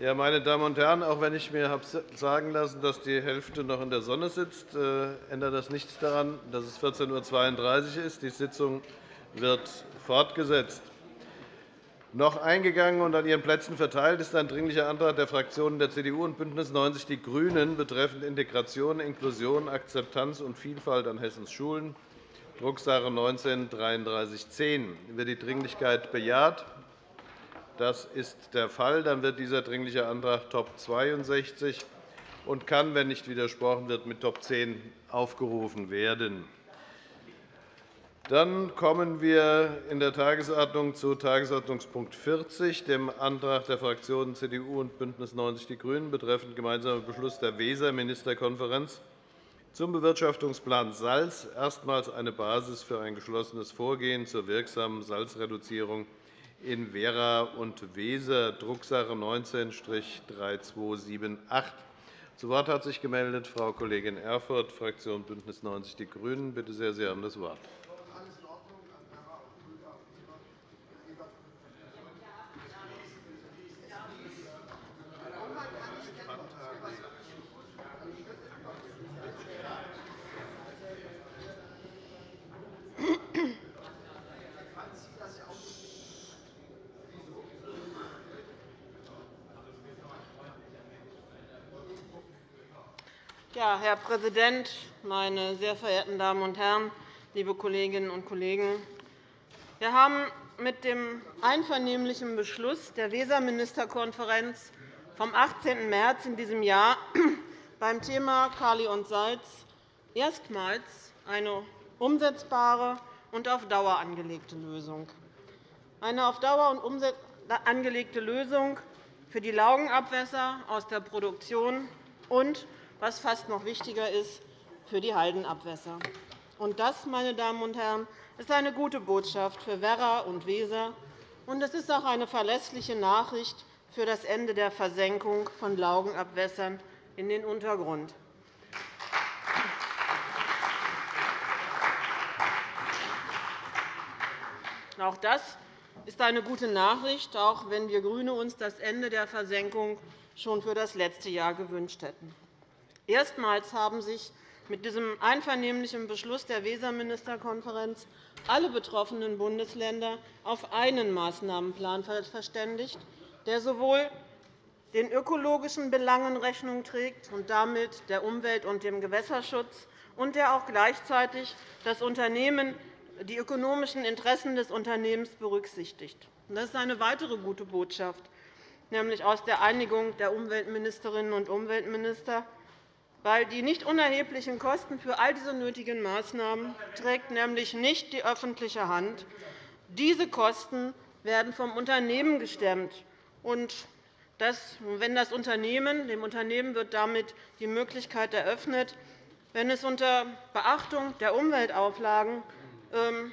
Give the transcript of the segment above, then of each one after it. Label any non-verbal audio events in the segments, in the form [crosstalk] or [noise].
Ja, meine Damen und Herren, auch wenn ich mir habe sagen lassen, dass die Hälfte noch in der Sonne sitzt, äh, ändert das nichts daran, dass es 14.32 Uhr ist. Die Sitzung wird fortgesetzt. Noch eingegangen und an Ihren Plätzen verteilt ist ein Dringlicher Antrag der Fraktionen der CDU und BÜNDNIS 90 die GRÜNEN betreffend Integration, Inklusion, Akzeptanz und Vielfalt an Hessens Schulen, Drucksache 19 /3310. Wird die Dringlichkeit bejaht? Das ist der Fall. Dann wird dieser Dringliche Antrag Top 62 und kann, wenn nicht widersprochen wird, mit Top 10 aufgerufen werden. Dann kommen wir in der Tagesordnung zu Tagesordnungspunkt 40, dem Antrag der Fraktionen CDU und BÜNDNIS 90 die GRÜNEN betreffend gemeinsamer Beschluss der Weser-Ministerkonferenz zum Bewirtschaftungsplan Salz erstmals eine Basis für ein geschlossenes Vorgehen zur wirksamen Salzreduzierung in Werra und Weser, Drucksache 19-3278. Zu Wort hat sich gemeldet Frau Kollegin Erfurth, Fraktion BÜNDNIS 90 die GRÜNEN. Bitte sehr, Sie haben das Wort. Herr Präsident, meine sehr verehrten Damen und Herren, liebe Kolleginnen und Kollegen! Wir haben mit dem einvernehmlichen Beschluss der Weserministerkonferenz vom 18. März in diesem Jahr [clears throat] beim Thema Kali und Salz erstmals eine umsetzbare und auf Dauer angelegte Lösung. Eine auf Dauer angelegte Lösung für die Laugenabwässer aus der Produktion und was fast noch wichtiger ist, für die Haldenabwässer. Und das, meine Damen und Herren, ist eine gute Botschaft für Werra und Weser, und es ist auch eine verlässliche Nachricht für das Ende der Versenkung von Laugenabwässern in den Untergrund. Auch das ist eine gute Nachricht, auch wenn wir GRÜNE uns das Ende der Versenkung schon für das letzte Jahr gewünscht hätten. Erstmals haben sich mit diesem einvernehmlichen Beschluss der Weserministerkonferenz alle betroffenen Bundesländer auf einen Maßnahmenplan verständigt, der sowohl den ökologischen Belangen Rechnung trägt und damit der Umwelt- und dem Gewässerschutz, und der auch gleichzeitig das Unternehmen, die ökonomischen Interessen des Unternehmens berücksichtigt. Das ist eine weitere gute Botschaft, nämlich aus der Einigung der Umweltministerinnen und Umweltminister weil die nicht unerheblichen Kosten für all diese nötigen Maßnahmen trägt nämlich nicht die öffentliche Hand. Diese Kosten werden vom Unternehmen gestemmt. Und das, wenn das Unternehmen, dem Unternehmen wird damit die Möglichkeit eröffnet, wenn es unter Beachtung der Umweltauflagen ähm,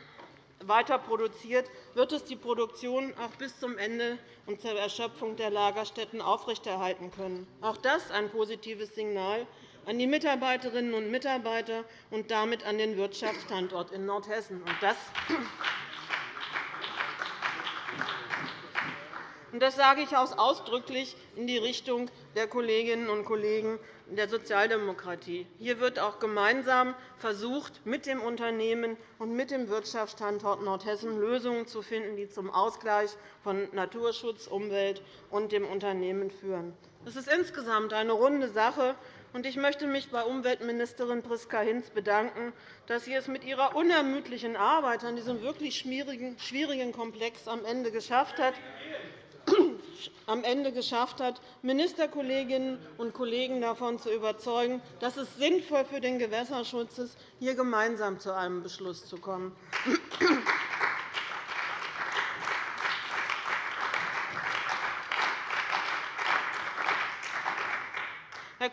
weiter produziert, wird es die Produktion auch bis zum Ende und zur Erschöpfung der Lagerstätten aufrechterhalten können. Auch das ist ein positives Signal an die Mitarbeiterinnen und Mitarbeiter und damit an den Wirtschaftsstandort in Nordhessen. Das sage ich auch ausdrücklich in die Richtung der Kolleginnen und Kollegen der Sozialdemokratie. Hier wird auch gemeinsam versucht, mit dem Unternehmen und mit dem Wirtschaftsstandort Nordhessen Lösungen zu finden, die zum Ausgleich von Naturschutz, Umwelt und dem Unternehmen führen. Das ist insgesamt eine runde Sache, ich möchte mich bei Umweltministerin Priska Hinz bedanken, dass sie es mit ihrer unermüdlichen Arbeit an diesem wirklich schwierigen Komplex am Ende geschafft hat, [clears throat] am Ende geschafft hat, Ministerkolleginnen und Kollegen davon zu überzeugen, dass es sinnvoll für den Gewässerschutz ist, hier gemeinsam zu einem Beschluss zu kommen. [clears throat]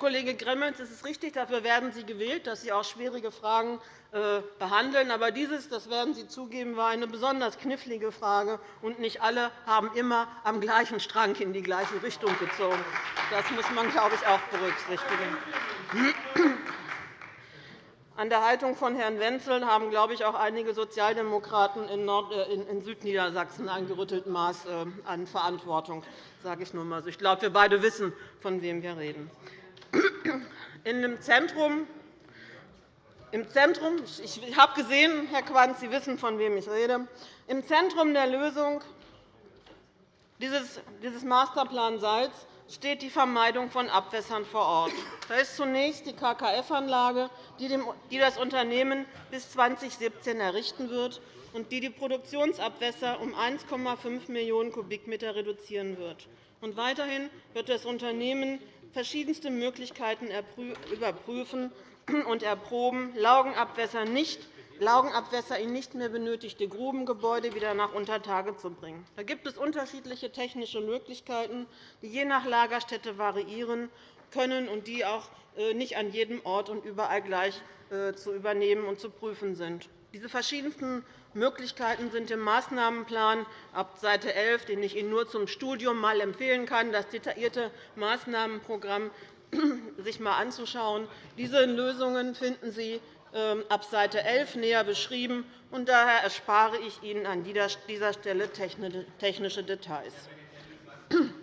Kollege Gremmels, es ist richtig, dafür werden Sie gewählt, dass Sie auch schwierige Fragen äh, behandeln. Aber dieses, das werden Sie zugeben, war eine besonders knifflige Frage, und nicht alle haben immer am gleichen Strang in die gleiche Richtung gezogen. Das muss man, glaube ich, auch berücksichtigen. An der Haltung von Herrn Wenzel haben, glaube ich, auch einige Sozialdemokraten in, äh, Südniedersachsen ein gerütteltes Maß äh, an Verantwortung. Sage ich nur mal so. Ich glaube, wir beide wissen, von wem wir reden. In dem Zentrum im Zentrum, ich habe gesehen, Herr Quandt, Sie wissen, von wem ich rede. Im Zentrum der Lösung dieses Masterplan Salz steht die Vermeidung von Abwässern vor Ort. Da ist zunächst die KKF-Anlage, die das Unternehmen bis 2017 errichten wird und die die Produktionsabwässer um 1,5 Millionen Kubikmeter reduzieren wird. Weiterhin wird das Unternehmen verschiedenste Möglichkeiten überprüfen, und erproben, Laugenabwässer, nicht, Laugenabwässer in nicht mehr benötigte Grubengebäude wieder nach Untertage zu bringen. Da gibt es unterschiedliche technische Möglichkeiten, die je nach Lagerstätte variieren können und die auch äh, nicht an jedem Ort und überall gleich äh, zu übernehmen und zu prüfen sind. Diese verschiedensten Möglichkeiten sind im Maßnahmenplan ab Seite 11, den ich Ihnen nur zum Studium mal empfehlen kann, das detaillierte Maßnahmenprogramm [clears throat] sich einmal anzuschauen. Diese Lösungen finden Sie ähm, ab Seite 11 näher beschrieben. und Daher erspare ich Ihnen an dieser Stelle technische Details. [clears throat]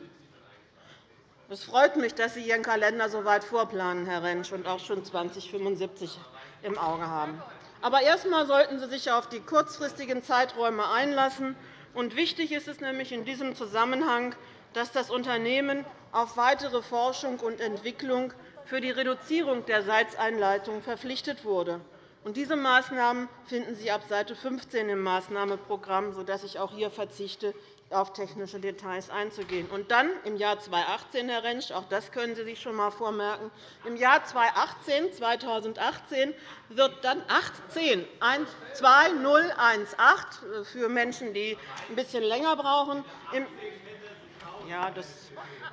Es freut mich, dass Sie Ihren Kalender so weit vorplanen, Herr Rentsch, und auch schon 2075 im Auge haben. Aber erst einmal sollten Sie sich auf die kurzfristigen Zeiträume einlassen. wichtig ist es nämlich in diesem Zusammenhang, dass das Unternehmen auf weitere Forschung und Entwicklung für die Reduzierung der Salzeinleitung verpflichtet wurde. Diese Maßnahmen finden Sie ab Seite 15 im Maßnahmenprogramm, sodass ich auch hier verzichte, auf technische Details einzugehen. Und dann im Jahr 2018, Herr Rentsch, auch das können Sie sich schon einmal vormerken, im Jahr 2018, 2018 wird dann 18, 2018 für Menschen, die ein bisschen länger brauchen, ja, das,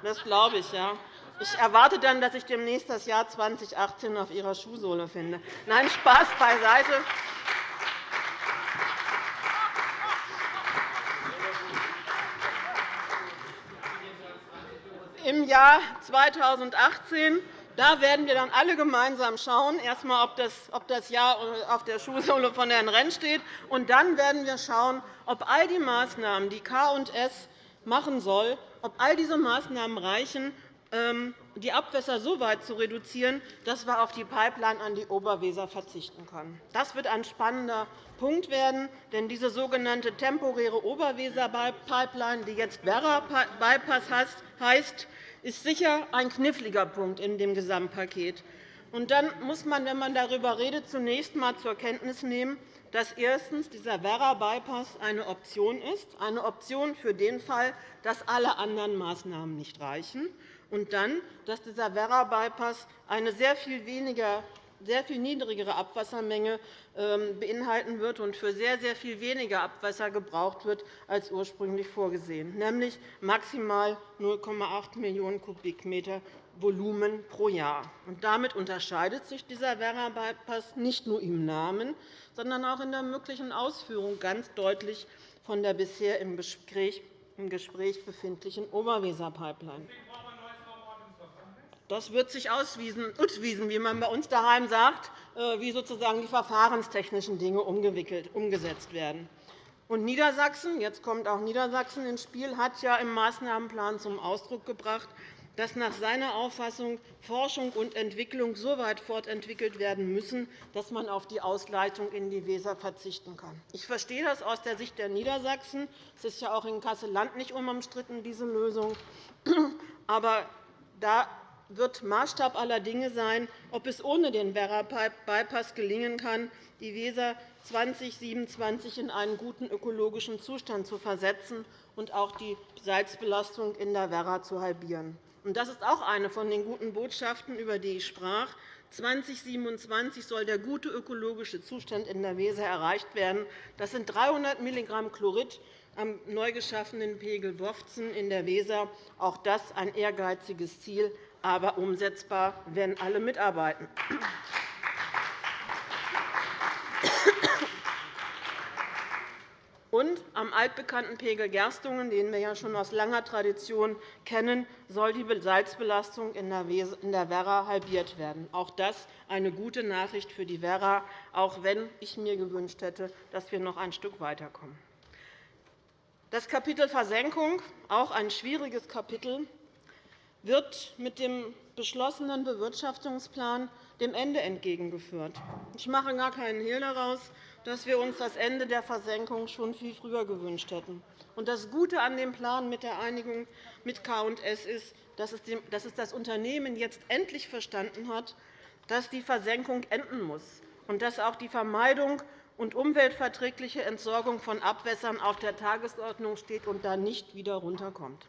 das glaube ich. Ja. Ich erwarte dann, dass ich demnächst das Jahr 2018 auf Ihrer Schuhsohle finde. Nein, Spaß beiseite. Jahr 2018 da werden wir dann alle gemeinsam schauen, erst einmal, ob das Jahr auf der Schuhsohle von Herrn Renn steht, und dann werden wir schauen, ob all die Maßnahmen, die K&S machen soll, ob all diese Maßnahmen reichen, ähm, die Abwässer so weit zu reduzieren, dass wir auf die Pipeline an die Oberweser verzichten können. Das wird ein spannender Punkt werden, denn diese sogenannte temporäre Oberweser-Pipeline, die jetzt Werra-Bypass heißt, ist sicher ein kniffliger Punkt in dem Gesamtpaket. Und dann muss man, wenn man darüber redet, zunächst einmal zur Kenntnis nehmen, dass erstens dieser Werra-Bypass eine Option ist, eine Option für den Fall, dass alle anderen Maßnahmen nicht reichen, und dann, dass dieser Werra-Bypass eine sehr viel, weniger, sehr viel niedrigere Abwassermenge ähm, beinhalten wird und für sehr, sehr viel weniger Abwasser gebraucht wird als ursprünglich vorgesehen, nämlich maximal 0,8 Millionen Kubikmeter Volumen pro Jahr. damit unterscheidet sich dieser Werra-Bypass nicht nur im Namen, sondern auch in der möglichen Ausführung ganz deutlich von der bisher im Gespräch befindlichen Oberweser-Pipeline. Das wird sich auswiesen, wie man bei uns daheim sagt, äh, wie sozusagen die verfahrenstechnischen Dinge umgesetzt werden. Und Niedersachsen, jetzt kommt auch Niedersachsen ins Spiel, hat ja im Maßnahmenplan zum Ausdruck gebracht, dass nach seiner Auffassung Forschung und Entwicklung so weit fortentwickelt werden müssen, dass man auf die Ausleitung in die Weser verzichten kann. Ich verstehe das aus der Sicht der Niedersachsen. Es ist ja auch in Kassel-Land nicht unumstritten, diese Lösung. Aber da wird Maßstab aller Dinge sein, ob es ohne den Werra-Bypass gelingen kann, die Weser 2027 in einen guten ökologischen Zustand zu versetzen und auch die Salzbelastung in der Werra zu halbieren. Das ist auch eine von den guten Botschaften, über die ich sprach. 2027 soll der gute ökologische Zustand in der Weser erreicht werden. Das sind 300 mg Chlorid am neu geschaffenen Pegel Wofzen in der Weser. Auch das ein ehrgeiziges Ziel, aber umsetzbar, wenn alle mitarbeiten. Und am altbekannten Pegel Gerstungen, den wir ja schon aus langer Tradition kennen, soll die Salzbelastung in der Werra halbiert werden. Auch das eine gute Nachricht für die Werra, auch wenn ich mir gewünscht hätte, dass wir noch ein Stück weiterkommen. Das Kapitel Versenkung, auch ein schwieriges Kapitel, wird mit dem beschlossenen Bewirtschaftungsplan dem Ende entgegengeführt. Ich mache gar keinen Hehl daraus, dass wir uns das Ende der Versenkung schon viel früher gewünscht hätten. Das Gute an dem Plan mit der Einigung mit K&S ist, dass es das Unternehmen jetzt endlich verstanden hat, dass die Versenkung enden muss und dass auch die Vermeidung und umweltverträgliche Entsorgung von Abwässern auf der Tagesordnung steht und da nicht wieder runterkommt.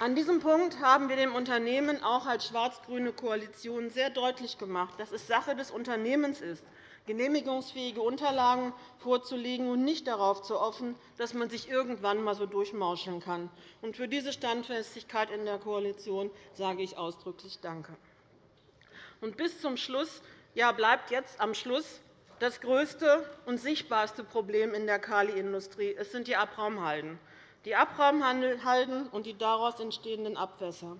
An diesem Punkt haben wir dem Unternehmen auch als schwarz-grüne Koalition sehr deutlich gemacht, dass es Sache des Unternehmens ist, genehmigungsfähige Unterlagen vorzulegen und nicht darauf zu hoffen, dass man sich irgendwann einmal so durchmauscheln kann. Für diese Standfestigkeit in der Koalition sage ich ausdrücklich Danke. Und bis zum Schluss ja, bleibt jetzt am Schluss das größte und sichtbarste Problem in der Kaliindustrie. Sind die Abraumhalden die Abraumhalden und die daraus entstehenden Abwässer.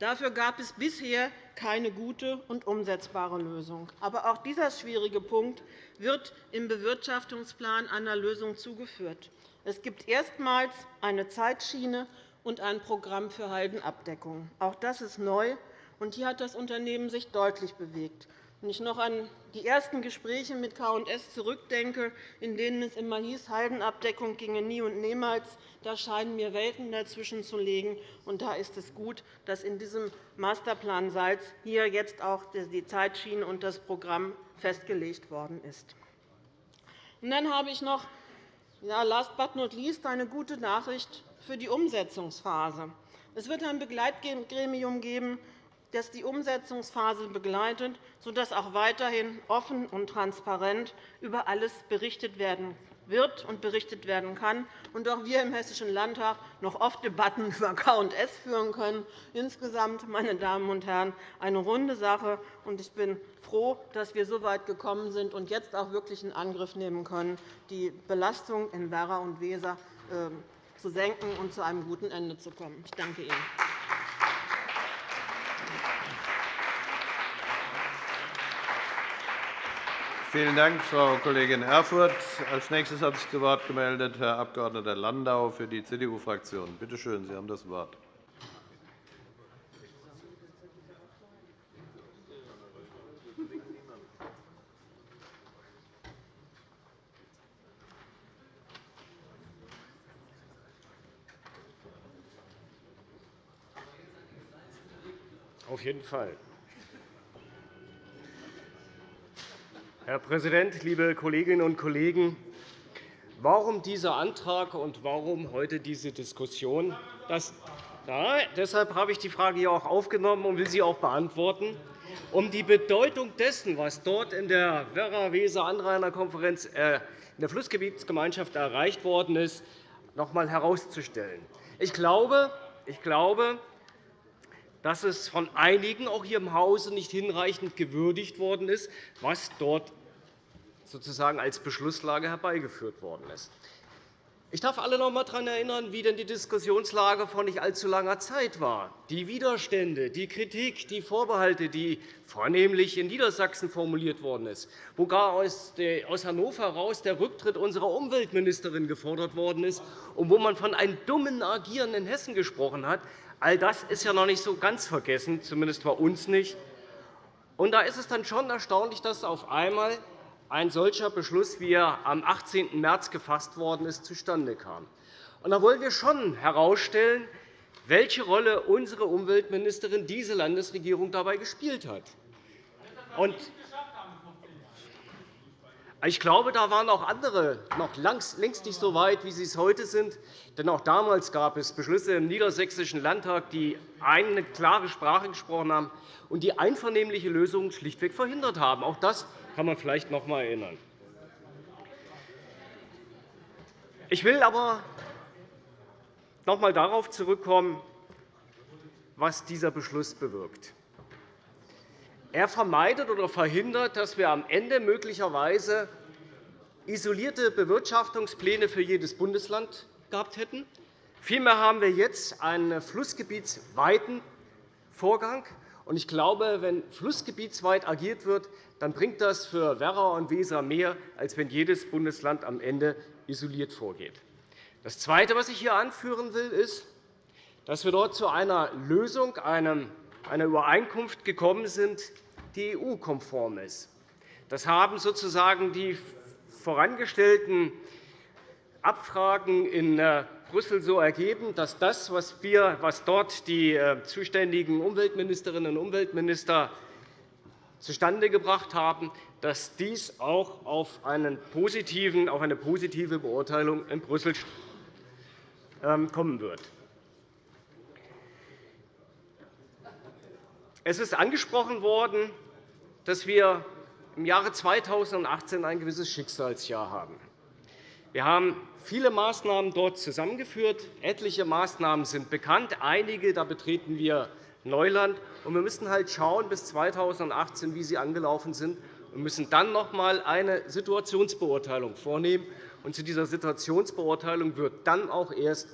Dafür gab es bisher keine gute und umsetzbare Lösung. Aber auch dieser schwierige Punkt wird im Bewirtschaftungsplan einer Lösung zugeführt. Es gibt erstmals eine Zeitschiene und ein Programm für Haldenabdeckung. Auch das ist neu, und hier hat das Unternehmen sich deutlich bewegt. Wenn ich noch an die ersten Gespräche mit K&S zurückdenke, in denen es immer hieß, Haldenabdeckung ginge nie und niemals, da scheinen mir Welten dazwischen zu liegen. Und da ist es gut, dass in diesem Masterplan Salz hier jetzt auch die Zeitschiene und das Programm festgelegt worden ist. Und dann habe ich noch, ja, last but not least, eine gute Nachricht für die Umsetzungsphase. Es wird ein Begleitgremium geben, das die Umsetzungsphase begleitet, sodass auch weiterhin offen und transparent über alles berichtet werden wird und berichtet werden kann, und auch wir im Hessischen Landtag noch oft Debatten [laughs] über K&S führen können. Insgesamt, meine Damen und Herren, eine runde Sache. Ich bin froh, dass wir so weit gekommen sind und jetzt auch wirklich in Angriff nehmen können, die Belastung in Werra und Weser ähm, zu senken und zu einem guten Ende zu kommen. Ich danke Ihnen. Vielen Dank, Frau Kollegin Erfurth. Als nächstes hat sich zu Wort gemeldet Herr Abg. Landau für die CDU-Fraktion. Bitte schön, Sie haben das Wort. Auf jeden Fall. Herr Präsident, liebe Kolleginnen und Kollegen! Warum dieser Antrag und warum heute diese Diskussion? Das, ja, deshalb habe ich die Frage hier auch aufgenommen und will sie auch beantworten, um die Bedeutung dessen, was dort in der Werra-Weser-Anrainerkonferenz äh, in der Flussgebietsgemeinschaft erreicht worden ist, noch einmal herauszustellen. Ich glaube, ich glaube, dass es von einigen auch hier im Hause nicht hinreichend gewürdigt worden ist, was dort sozusagen als Beschlusslage herbeigeführt worden ist. Ich darf alle noch einmal daran erinnern, wie denn die Diskussionslage vor nicht allzu langer Zeit war. Die Widerstände, die Kritik, die Vorbehalte, die vornehmlich in Niedersachsen formuliert worden ist, wo gar aus Hannover heraus der Rücktritt unserer Umweltministerin gefordert worden ist und wo man von einem dummen Agieren in Hessen gesprochen hat, all das ist ja noch nicht so ganz vergessen, zumindest bei uns nicht. Und da ist es dann schon erstaunlich, dass auf einmal ein solcher Beschluss, wie er am 18. März gefasst worden ist, zustande kam. Da wollen wir schon herausstellen, welche Rolle unsere Umweltministerin diese Landesregierung dabei gespielt hat. Und ich glaube, da waren auch andere noch längst nicht so weit, wie sie es heute sind. Denn auch damals gab es Beschlüsse im Niedersächsischen Landtag, die eine klare Sprache gesprochen haben und die einvernehmliche Lösungen schlichtweg verhindert haben. Auch das kann man vielleicht noch einmal erinnern. Ich will aber noch einmal darauf zurückkommen, was dieser Beschluss bewirkt. er vermeidet oder verhindert, dass wir am Ende möglicherweise isolierte Bewirtschaftungspläne für jedes Bundesland gehabt hätten. Vielmehr haben wir jetzt einen flussgebietsweiten Vorgang. Ich glaube, wenn flussgebietsweit agiert wird, dann bringt das für Werra und Weser mehr, als wenn jedes Bundesland am Ende isoliert vorgeht. Das Zweite, was ich hier anführen will, ist, dass wir dort zu einer Lösung, einer Übereinkunft gekommen sind, die EU-konform ist. Das haben sozusagen die vorangestellten Abfragen in äh, Brüssel so ergeben, dass das, was, wir, was dort die äh, zuständigen Umweltministerinnen und Umweltminister zustande gebracht haben, dass dies auch auf, einen positiven, auf eine positive Beurteilung in Brüssel ähm, kommen wird. Es ist angesprochen worden, dass wir im Jahre 2018 ein gewisses Schicksalsjahr haben. Wir haben viele Maßnahmen dort zusammengeführt. Etliche Maßnahmen sind bekannt. Einige da betreten wir Neuland. Wir müssen halt schauen bis 2018, wie sie angelaufen sind. Wir müssen dann noch einmal eine Situationsbeurteilung vornehmen. Und zu dieser Situationsbeurteilung wird dann auch erst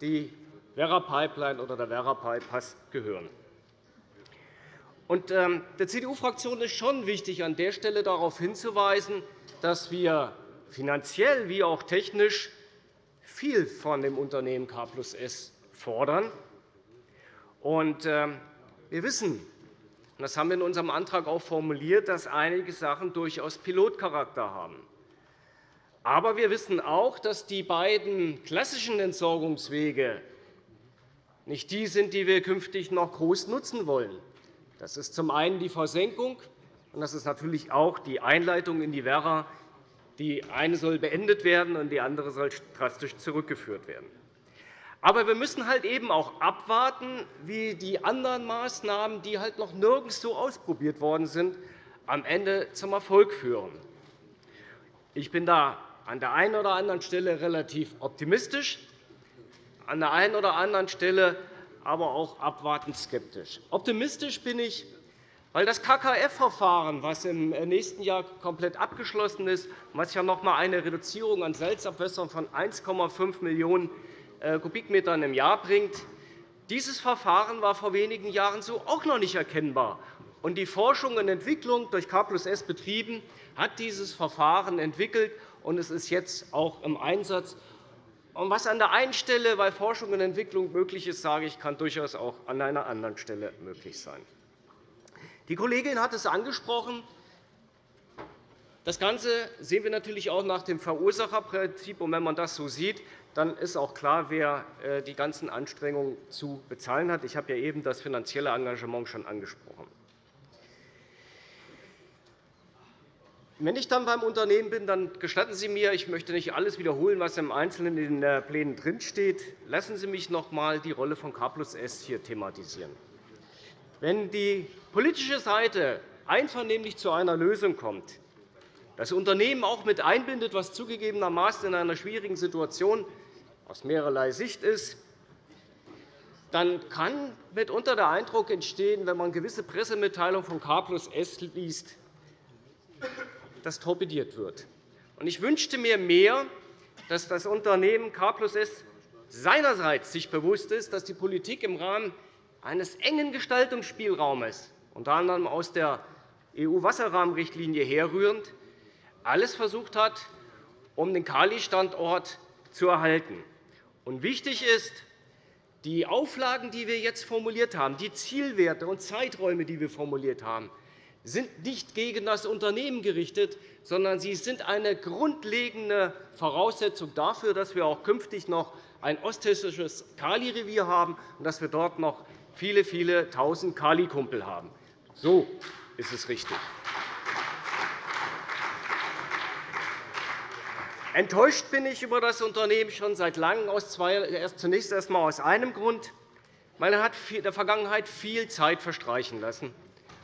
die Werra-Pipeline oder der Werra-Bypass gehören. Ähm, der CDU-Fraktion ist schon wichtig, an der Stelle darauf hinzuweisen, dass wir finanziell wie auch technisch viel von dem Unternehmen K S fordern. Ähm, wir wissen, das haben wir in unserem Antrag auch formuliert, dass einige Sachen durchaus Pilotcharakter haben. Aber wir wissen auch, dass die beiden klassischen Entsorgungswege nicht die sind, die wir künftig noch groß nutzen wollen. Das ist zum einen die Versenkung, und das ist natürlich auch die Einleitung in die Werra. Die eine soll beendet werden, und die andere soll drastisch zurückgeführt werden. Aber wir müssen halt eben auch abwarten, wie die anderen Maßnahmen, die halt noch nirgends so ausprobiert worden sind, am Ende zum Erfolg führen. Ich bin da an der einen oder anderen Stelle relativ optimistisch, an der einen oder anderen Stelle aber auch abwartend skeptisch. Optimistisch bin ich, weil das KKF-Verfahren, das im nächsten Jahr komplett abgeschlossen ist, was ja noch einmal eine Reduzierung an Salzabwässern von 1,5 Millionen Kubikmetern im Jahr bringt, dieses Verfahren war vor wenigen Jahren so auch noch nicht erkennbar. Und die Forschung und Entwicklung durch K S betrieben hat dieses Verfahren entwickelt, und es ist jetzt auch im Einsatz. Was an der einen Stelle bei Forschung und Entwicklung möglich ist, sage ich, kann durchaus auch an einer anderen Stelle möglich sein. Die Kollegin hat es angesprochen. Das Ganze sehen wir natürlich auch nach dem Verursacherprinzip. Und wenn man das so sieht, dann ist auch klar, wer äh, die ganzen Anstrengungen zu bezahlen hat. Ich habe ja eben das finanzielle Engagement schon angesprochen. Wenn ich dann beim Unternehmen bin, dann gestatten Sie mir, ich möchte nicht alles wiederholen, was im Einzelnen in den Plänen drinsteht. Lassen Sie mich noch einmal die Rolle von K S hier thematisieren. Wenn die politische Seite einvernehmlich zu einer Lösung kommt, das Unternehmen auch mit einbindet, was zugegebenermaßen in einer schwierigen Situation aus mehrerlei Sicht ist, dann kann mitunter der Eindruck entstehen, wenn man gewisse Pressemitteilungen von K S liest, das torpediert wird. Ich wünschte mir mehr, dass das Unternehmen K S seinerseits sich bewusst ist, dass die Politik im Rahmen eines engen Gestaltungsspielraumes, unter anderem aus der EU-Wasserrahmenrichtlinie herrührend, alles versucht hat, um den Kali-Standort zu erhalten. Und wichtig ist, die Auflagen, die wir jetzt formuliert haben, die Zielwerte und Zeiträume, die wir formuliert haben, sind nicht gegen das Unternehmen gerichtet, sondern sie sind eine grundlegende Voraussetzung dafür, dass wir auch künftig noch ein osthessisches Kali-Revier haben und dass wir dort noch viele, viele tausend Kali-Kumpel haben. So ist es richtig. Enttäuscht bin ich über das Unternehmen schon seit Langem, zunächst erst einmal aus einem Grund. Man hat in der Vergangenheit viel Zeit verstreichen lassen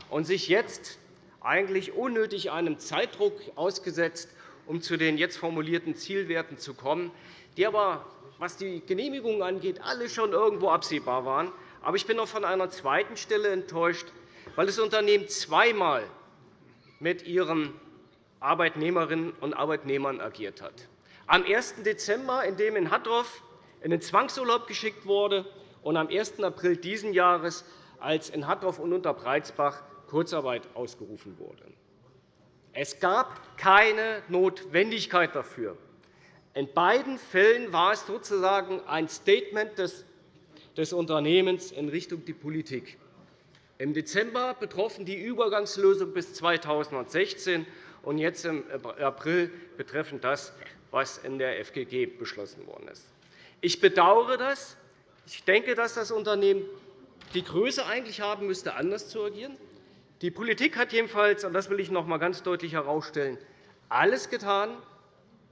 und sich jetzt eigentlich unnötig einem Zeitdruck ausgesetzt, um zu den jetzt formulierten Zielwerten zu kommen, die aber, was die Genehmigungen angeht, alle schon irgendwo absehbar waren. Aber ich bin auch von einer zweiten Stelle enttäuscht, weil das Unternehmen zweimal mit ihren Arbeitnehmerinnen und Arbeitnehmern agiert hat. Am 1. Dezember, in dem in Hattorf in den Zwangsurlaub geschickt wurde, und am 1. April dieses Jahres, als in Hattorf und Unterbreizbach Kurzarbeit ausgerufen wurde. Es gab keine Notwendigkeit dafür. In beiden Fällen war es sozusagen ein Statement des, des Unternehmens in Richtung die Politik. Im Dezember betroffen die Übergangslösung bis 2016 und jetzt im April betreffend das, was in der FGG beschlossen worden ist. Ich bedauere das. Ich denke, dass das Unternehmen die Größe eigentlich haben müsste, anders zu agieren. Die Politik hat jedenfalls, und das will ich noch einmal ganz deutlich herausstellen, alles getan,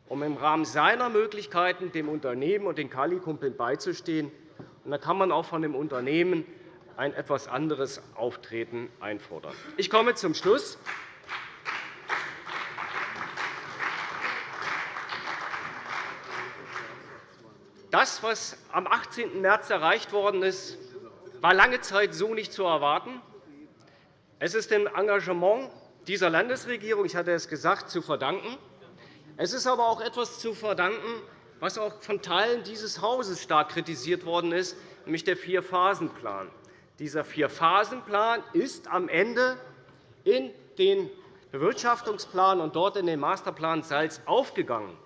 um im Rahmen seiner Möglichkeiten dem Unternehmen und den Kali-Kumpeln beizustehen. da kann man auch von dem Unternehmen ein etwas anderes Auftreten einfordern. Ich komme zum Schluss. Das, was am 18. März erreicht worden ist, war lange Zeit so nicht zu erwarten. Es ist dem Engagement dieser Landesregierung, ich hatte es gesagt, zu verdanken. Es ist aber auch etwas zu verdanken, was auch von Teilen dieses Hauses stark kritisiert worden ist, nämlich der Vier-Phasen-Plan. Dieser Vier-Phasen-Plan ist am Ende in den Bewirtschaftungsplan und dort in den Masterplan Salz aufgegangen.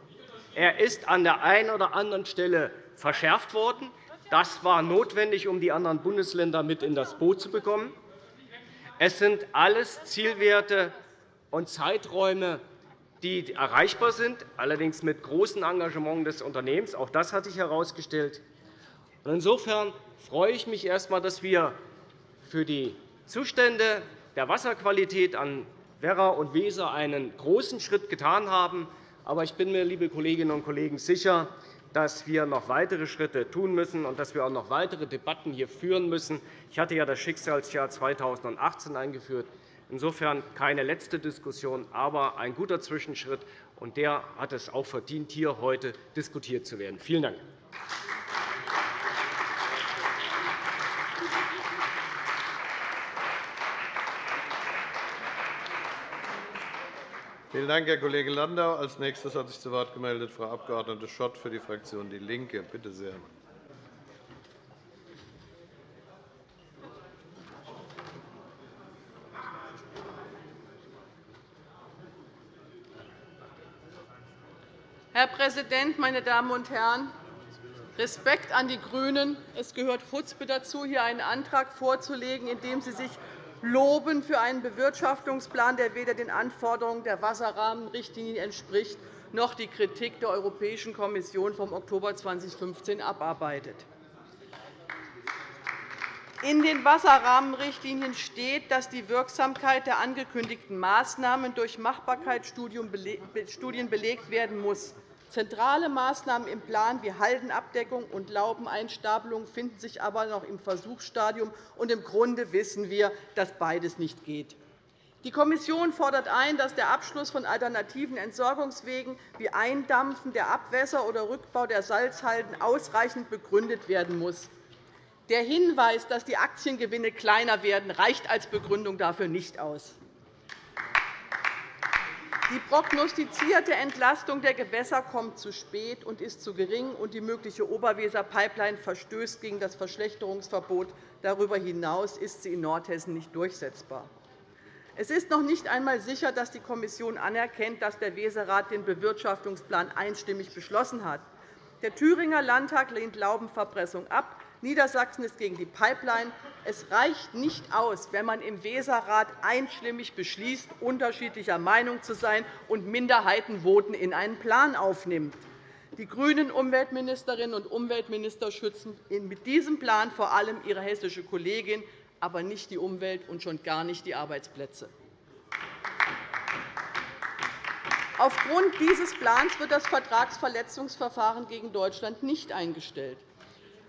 Er ist an der einen oder anderen Stelle verschärft worden. Das war notwendig, um die anderen Bundesländer mit in das Boot zu bekommen. Es sind alles Zielwerte und Zeiträume, die erreichbar sind, allerdings mit großem Engagement des Unternehmens. Auch das hatte ich herausgestellt. Insofern freue ich mich erst einmal, dass wir für die Zustände der Wasserqualität an Werra und Weser einen großen Schritt getan haben. Aber ich bin mir, liebe Kolleginnen und Kollegen, sicher, dass wir noch weitere Schritte tun müssen und dass wir auch noch weitere Debatten hier führen müssen. Ich hatte ja das Schicksalsjahr 2018 eingeführt. Insofern keine letzte Diskussion, aber ein guter Zwischenschritt. Und der hat es auch verdient, hier heute diskutiert zu werden. Vielen Dank. Vielen Dank, Herr Kollege Landau. Als nächstes hat sich zu Wort gemeldet Frau Abg. Schott für die Fraktion DIE LINKE. Bitte sehr. Herr Präsident, meine Damen und Herren! Respekt an die GRÜNEN. Es gehört Chutzpe dazu, hier einen Antrag vorzulegen, in dem Sie sich loben für einen Bewirtschaftungsplan, der weder den Anforderungen der Wasserrahmenrichtlinie entspricht, noch die Kritik der Europäischen Kommission vom Oktober 2015 abarbeitet. In den Wasserrahmenrichtlinien steht, dass die Wirksamkeit der angekündigten Maßnahmen durch Machbarkeitsstudien belegt werden muss. Zentrale Maßnahmen im Plan wie Haldenabdeckung und Laubeneinstapelung finden sich aber noch im Versuchsstadium. Und Im Grunde wissen wir, dass beides nicht geht. Die Kommission fordert ein, dass der Abschluss von alternativen Entsorgungswegen wie Eindampfen der Abwässer oder Rückbau der Salzhalden ausreichend begründet werden muss. Der Hinweis, dass die Aktiengewinne kleiner werden, reicht als Begründung dafür nicht aus. Die prognostizierte Entlastung der Gewässer kommt zu spät und ist zu gering, und die mögliche Oberweser-Pipeline verstößt gegen das Verschlechterungsverbot. Darüber hinaus ist sie in Nordhessen nicht durchsetzbar. Es ist noch nicht einmal sicher, dass die Kommission anerkennt, dass der Weserrat den Bewirtschaftungsplan einstimmig beschlossen hat. Der Thüringer Landtag lehnt Laubenverpressung ab. Niedersachsen ist gegen die Pipeline. Es reicht nicht aus, wenn man im Weserrat einstimmig beschließt, unterschiedlicher Meinung zu sein und Minderheitenvoten in einen Plan aufnimmt. Die grünen Umweltministerinnen und Umweltminister schützen mit diesem Plan vor allem ihre hessische Kollegin, aber nicht die Umwelt und schon gar nicht die Arbeitsplätze. Aufgrund dieses Plans wird das Vertragsverletzungsverfahren gegen Deutschland nicht eingestellt.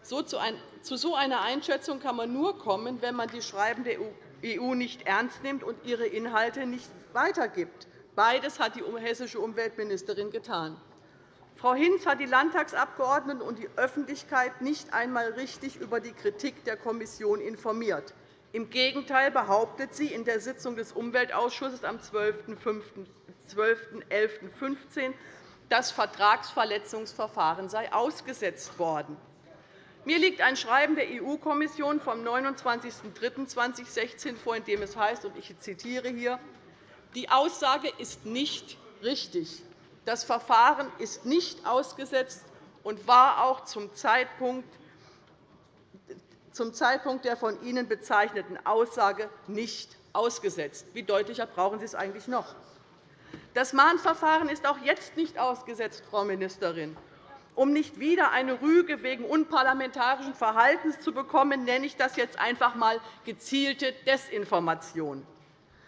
Zu so einer Einschätzung kann man nur kommen, wenn man die Schreiben der EU nicht ernst nimmt und ihre Inhalte nicht weitergibt. Beides hat die hessische Umweltministerin getan. Frau Hinz hat die Landtagsabgeordneten und die Öffentlichkeit nicht einmal richtig über die Kritik der Kommission informiert. Im Gegenteil behauptet sie in der Sitzung des Umweltausschusses am 12.11.15, das Vertragsverletzungsverfahren sei ausgesetzt worden. Mir liegt ein Schreiben der EU-Kommission vom 29.03.2016 vor, in dem es heißt, und ich zitiere hier, die Aussage ist nicht richtig. Das Verfahren ist nicht ausgesetzt und war auch zum Zeitpunkt zum Zeitpunkt der von Ihnen bezeichneten Aussage nicht ausgesetzt. Wie deutlicher brauchen Sie es eigentlich noch? Das Mahnverfahren ist auch jetzt nicht ausgesetzt, Frau Ministerin. Um nicht wieder eine Rüge wegen unparlamentarischen Verhaltens zu bekommen, nenne ich das jetzt einfach einmal gezielte Desinformation.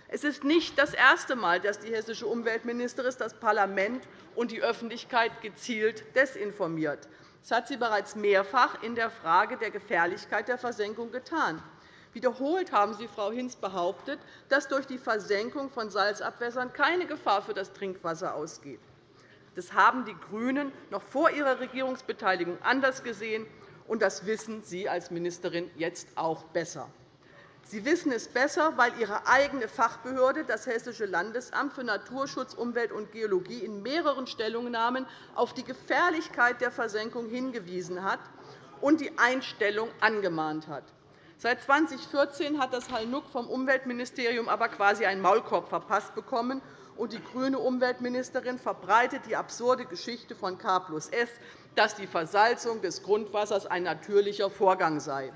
Es ist nicht das erste Mal, dass die hessische Umweltministerin das Parlament und die Öffentlichkeit gezielt desinformiert. Das hat sie bereits mehrfach in der Frage der Gefährlichkeit der Versenkung getan. Wiederholt haben Sie, Frau Hinz, behauptet, dass durch die Versenkung von Salzabwässern keine Gefahr für das Trinkwasser ausgeht. Das haben die GRÜNEN noch vor ihrer Regierungsbeteiligung anders gesehen, und das wissen Sie als Ministerin jetzt auch besser. Sie wissen es besser, weil Ihre eigene Fachbehörde, das Hessische Landesamt für Naturschutz, Umwelt und Geologie, in mehreren Stellungnahmen auf die Gefährlichkeit der Versenkung hingewiesen hat und die Einstellung angemahnt hat. Seit 2014 hat das Hallnuck vom Umweltministerium aber quasi einen Maulkorb verpasst bekommen, und die grüne Umweltministerin verbreitet die absurde Geschichte von K plus S, dass die Versalzung des Grundwassers ein natürlicher Vorgang sei.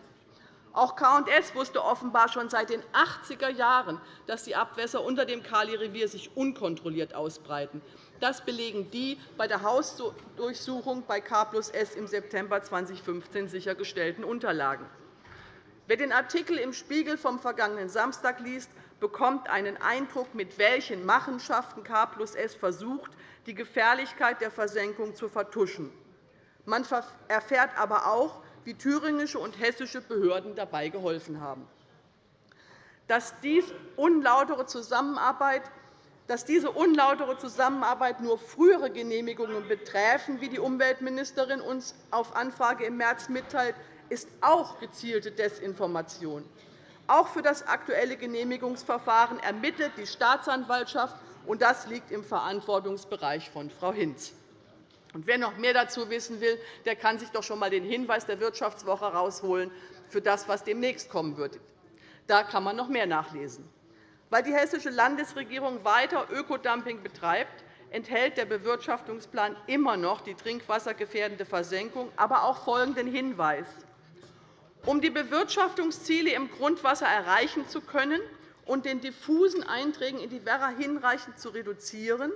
Auch K&S wusste offenbar schon seit den 80er Jahren, dass die Abwässer unter dem Kali-Revier sich unkontrolliert ausbreiten. Das belegen die bei der Hausdurchsuchung bei K plus S im September 2015 sichergestellten Unterlagen. Wer den Artikel im Spiegel vom vergangenen Samstag liest, bekommt einen Eindruck, mit welchen Machenschaften K plus S versucht, die Gefährlichkeit der Versenkung zu vertuschen. Man erfährt aber auch, wie thüringische und hessische Behörden dabei geholfen haben. Dass dies unlautere Zusammenarbeit dass diese unlautere Zusammenarbeit nur frühere Genehmigungen beträfen, wie die Umweltministerin uns auf Anfrage im März mitteilt, ist auch gezielte Desinformation. Auch für das aktuelle Genehmigungsverfahren ermittelt die Staatsanwaltschaft, und das liegt im Verantwortungsbereich von Frau Hinz. Und wer noch mehr dazu wissen will, der kann sich doch schon einmal den Hinweis der Wirtschaftswoche herausholen für das, was demnächst kommen wird. Da kann man noch mehr nachlesen. Weil die hessische Landesregierung weiter Ökodumping betreibt, enthält der Bewirtschaftungsplan immer noch die trinkwassergefährdende Versenkung, aber auch folgenden Hinweis. Um die Bewirtschaftungsziele im Grundwasser erreichen zu können und den diffusen Einträgen in die Werra hinreichend zu reduzieren,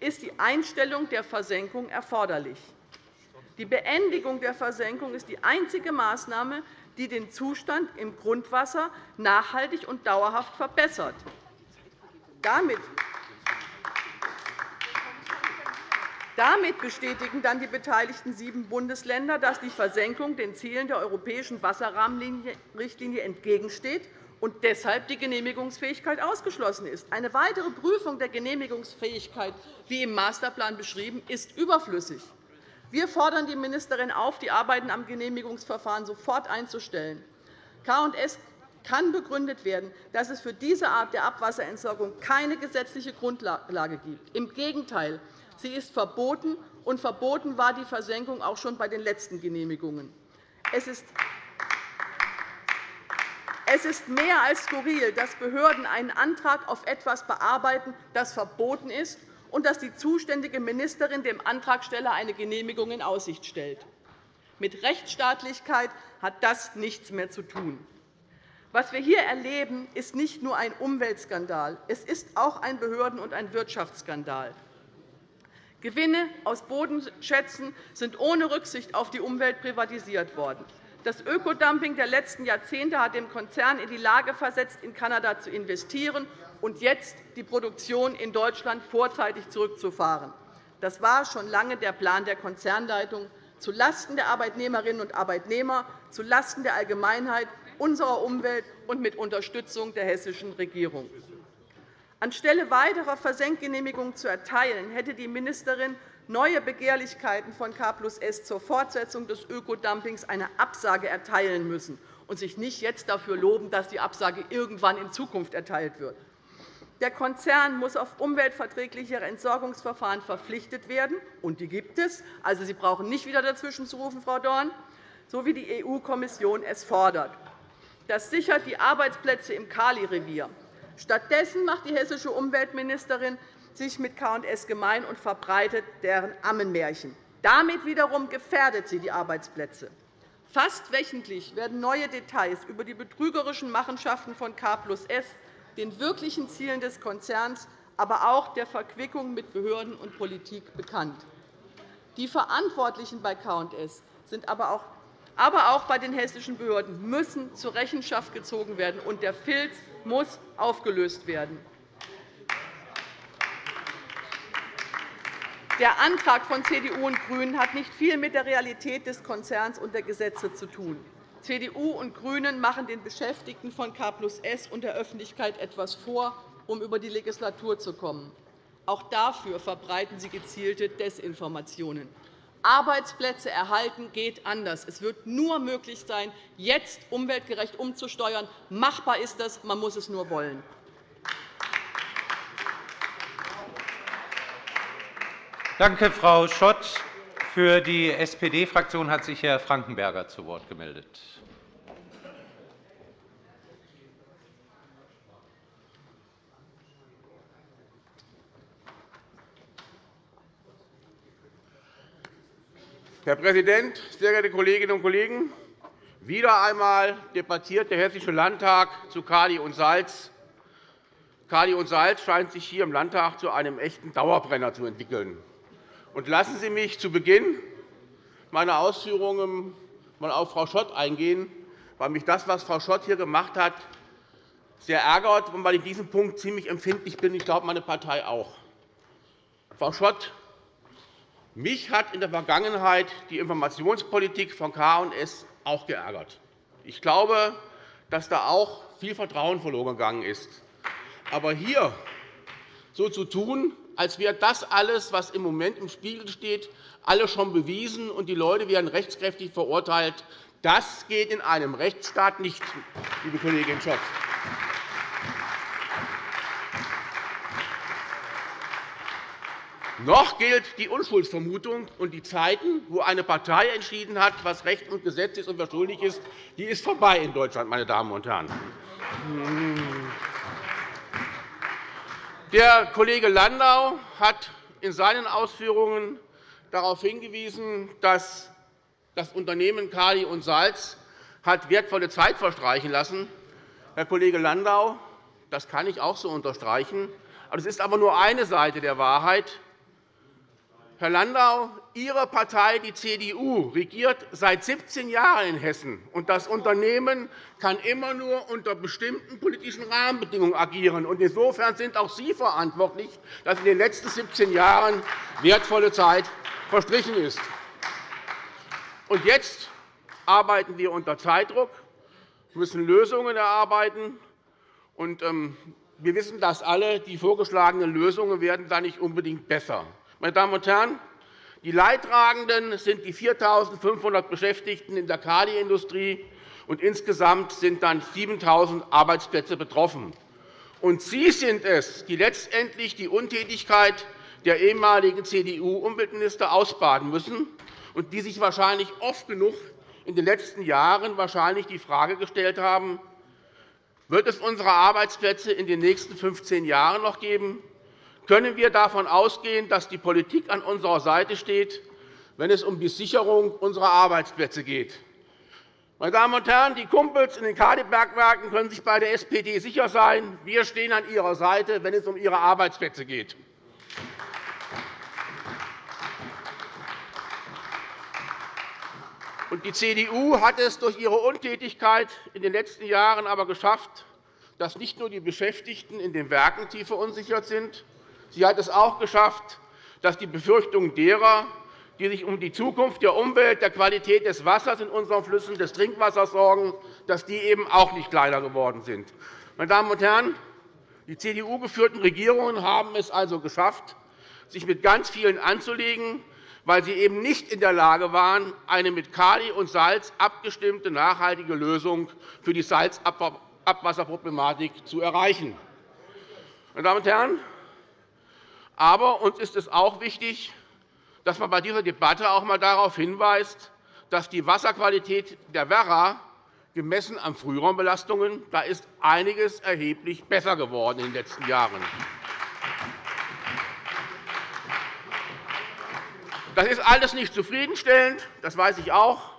ist die Einstellung der Versenkung erforderlich. Die Beendigung der Versenkung ist die einzige Maßnahme, die den Zustand im Grundwasser nachhaltig und dauerhaft verbessert. Damit Damit bestätigen dann die beteiligten sieben Bundesländer, dass die Versenkung den Zielen der europäischen Wasserrahmenrichtlinie entgegensteht und deshalb die Genehmigungsfähigkeit ausgeschlossen ist. Eine weitere Prüfung der Genehmigungsfähigkeit, wie im Masterplan beschrieben, ist überflüssig. Wir fordern die Ministerin auf, die Arbeiten am Genehmigungsverfahren sofort einzustellen. K&S kann begründet werden, dass es für diese Art der Abwasserentsorgung keine gesetzliche Grundlage gibt. Im Gegenteil, Sie ist verboten, und verboten war die Versenkung auch schon bei den letzten Genehmigungen. Es ist es ist mehr als skurril, dass Behörden einen Antrag auf etwas bearbeiten, das verboten ist, und dass die zuständige Ministerin dem Antragsteller eine Genehmigung in Aussicht stellt. Mit Rechtsstaatlichkeit hat das nichts mehr zu tun. Was wir hier erleben, ist nicht nur ein Umweltskandal, es ist auch ein Behörden- und ein Wirtschaftsskandal. Gewinne aus Bodenschätzen sind ohne Rücksicht auf die Umwelt privatisiert worden. Das Ökodumping der letzten Jahrzehnte hat den Konzern in die Lage versetzt, in Kanada zu investieren und jetzt die Produktion in Deutschland vorzeitig zurückzufahren. Das war schon lange der Plan der Konzernleitung, zulasten der Arbeitnehmerinnen und Arbeitnehmer, zulasten der Allgemeinheit, unserer Umwelt und mit Unterstützung der hessischen Regierung. Anstelle weiterer Versenkgenehmigungen zu erteilen, hätte die Ministerin neue Begehrlichkeiten von K plus S zur Fortsetzung des Ökodumpings eine Absage erteilen müssen und sich nicht jetzt dafür loben, dass die Absage irgendwann in Zukunft erteilt wird. Der Konzern muss auf umweltverträglichere Entsorgungsverfahren verpflichtet werden, und die gibt es. Also, Sie brauchen nicht wieder dazwischen zu rufen, Frau Dorn, so wie die EU-Kommission es fordert. Das sichert die Arbeitsplätze im Kali-Revier. Stattdessen macht die hessische Umweltministerin sich mit K&S gemein und verbreitet deren Ammenmärchen. Damit wiederum gefährdet sie die Arbeitsplätze. Fast wöchentlich werden neue Details über die betrügerischen Machenschaften von K plus S den wirklichen Zielen des Konzerns, aber auch der Verquickung mit Behörden und Politik bekannt. Die Verantwortlichen bei K&S sind aber auch aber auch bei den hessischen Behörden müssen zur Rechenschaft gezogen werden, und der Filz muss aufgelöst werden. Der Antrag von CDU und GRÜNEN hat nicht viel mit der Realität des Konzerns und der Gesetze zu tun. CDU und GRÜNEN machen den Beschäftigten von K plus S und der Öffentlichkeit etwas vor, um über die Legislatur zu kommen. Auch dafür verbreiten sie gezielte Desinformationen. Arbeitsplätze erhalten geht anders. Es wird nur möglich sein, jetzt umweltgerecht umzusteuern. Machbar ist das, man muss es nur wollen. Danke, Frau Schott. Für die SPD-Fraktion hat sich Herr Frankenberger zu Wort gemeldet. Herr Präsident, sehr geehrte Kolleginnen und Kollegen! Wieder einmal debattiert der Hessische Landtag zu Kali und Salz. Kali und Salz scheint sich hier im Landtag zu einem echten Dauerbrenner zu entwickeln. Und lassen Sie mich zu Beginn meiner Ausführungen mal auf Frau Schott eingehen, weil mich das, was Frau Schott hier gemacht hat, sehr ärgert und weil ich in diesem Punkt ziemlich empfindlich bin. Ich glaube, meine Partei auch. Frau Schott, mich hat in der Vergangenheit die Informationspolitik von K&S auch geärgert. Ich glaube, dass da auch viel Vertrauen verloren gegangen ist. Aber hier so zu tun, als wäre das alles, was im Moment im Spiegel steht, alles schon bewiesen und die Leute werden rechtskräftig verurteilt. Das geht in einem Rechtsstaat nicht, liebe Kollegin Schott. Noch gilt die Unschuldsvermutung, und die Zeiten, wo eine Partei entschieden hat, was Recht und Gesetz ist und wer schuldig ist, die ist vorbei in Deutschland, meine Damen und Herren. Der Kollege Landau hat in seinen Ausführungen darauf hingewiesen, dass das Unternehmen Kali und Salz hat wertvolle Zeit verstreichen lassen. Herr Kollege Landau, das kann ich auch so unterstreichen. Es ist aber nur eine Seite der Wahrheit. Herr Landau, Ihre Partei, die CDU, regiert seit 17 Jahren in Hessen. und Das Unternehmen kann immer nur unter bestimmten politischen Rahmenbedingungen agieren. Insofern sind auch Sie verantwortlich, dass in den letzten 17 Jahren wertvolle Zeit verstrichen ist. Jetzt arbeiten wir unter Zeitdruck, müssen Lösungen erarbeiten. Und, ähm, wir wissen das alle, die vorgeschlagenen Lösungen werden da nicht unbedingt besser. Meine Damen und Herren, die Leidtragenden sind die 4.500 Beschäftigten in der Kaliindustrie, und insgesamt sind dann 7.000 Arbeitsplätze betroffen. Und Sie sind es, die letztendlich die Untätigkeit der ehemaligen CDU-Umweltminister ausbaden müssen und die sich wahrscheinlich oft genug in den letzten Jahren wahrscheinlich die Frage gestellt haben, wird es unsere Arbeitsplätze in den nächsten 15 Jahren noch geben? Können wir davon ausgehen, dass die Politik an unserer Seite steht, wenn es um die Sicherung unserer Arbeitsplätze geht. Meine Damen und Herren, die Kumpels in den Kadebergwerken können sich bei der SPD sicher sein. Wir stehen an ihrer Seite, wenn es um ihre Arbeitsplätze geht. Die CDU hat es durch ihre Untätigkeit in den letzten Jahren aber geschafft, dass nicht nur die Beschäftigten in den Werken tief verunsichert sind, Sie hat es auch geschafft, dass die Befürchtungen derer, die sich um die Zukunft der Umwelt, der Qualität des Wassers in unseren Flüssen, des Trinkwassers sorgen, dass die eben auch nicht kleiner geworden sind. Meine Damen und Herren, die CDU-geführten Regierungen haben es also geschafft, sich mit ganz vielen anzulegen, weil sie eben nicht in der Lage waren, eine mit Kali und Salz abgestimmte nachhaltige Lösung für die Salzabwasserproblematik zu erreichen. Meine Damen und Herren, aber uns ist es auch wichtig, dass man bei dieser Debatte auch einmal darauf hinweist, dass die Wasserqualität der Werra gemessen an Frühraumbelastungen da ist einiges erheblich besser geworden in den letzten Jahren. Das ist alles nicht zufriedenstellend, das weiß ich auch.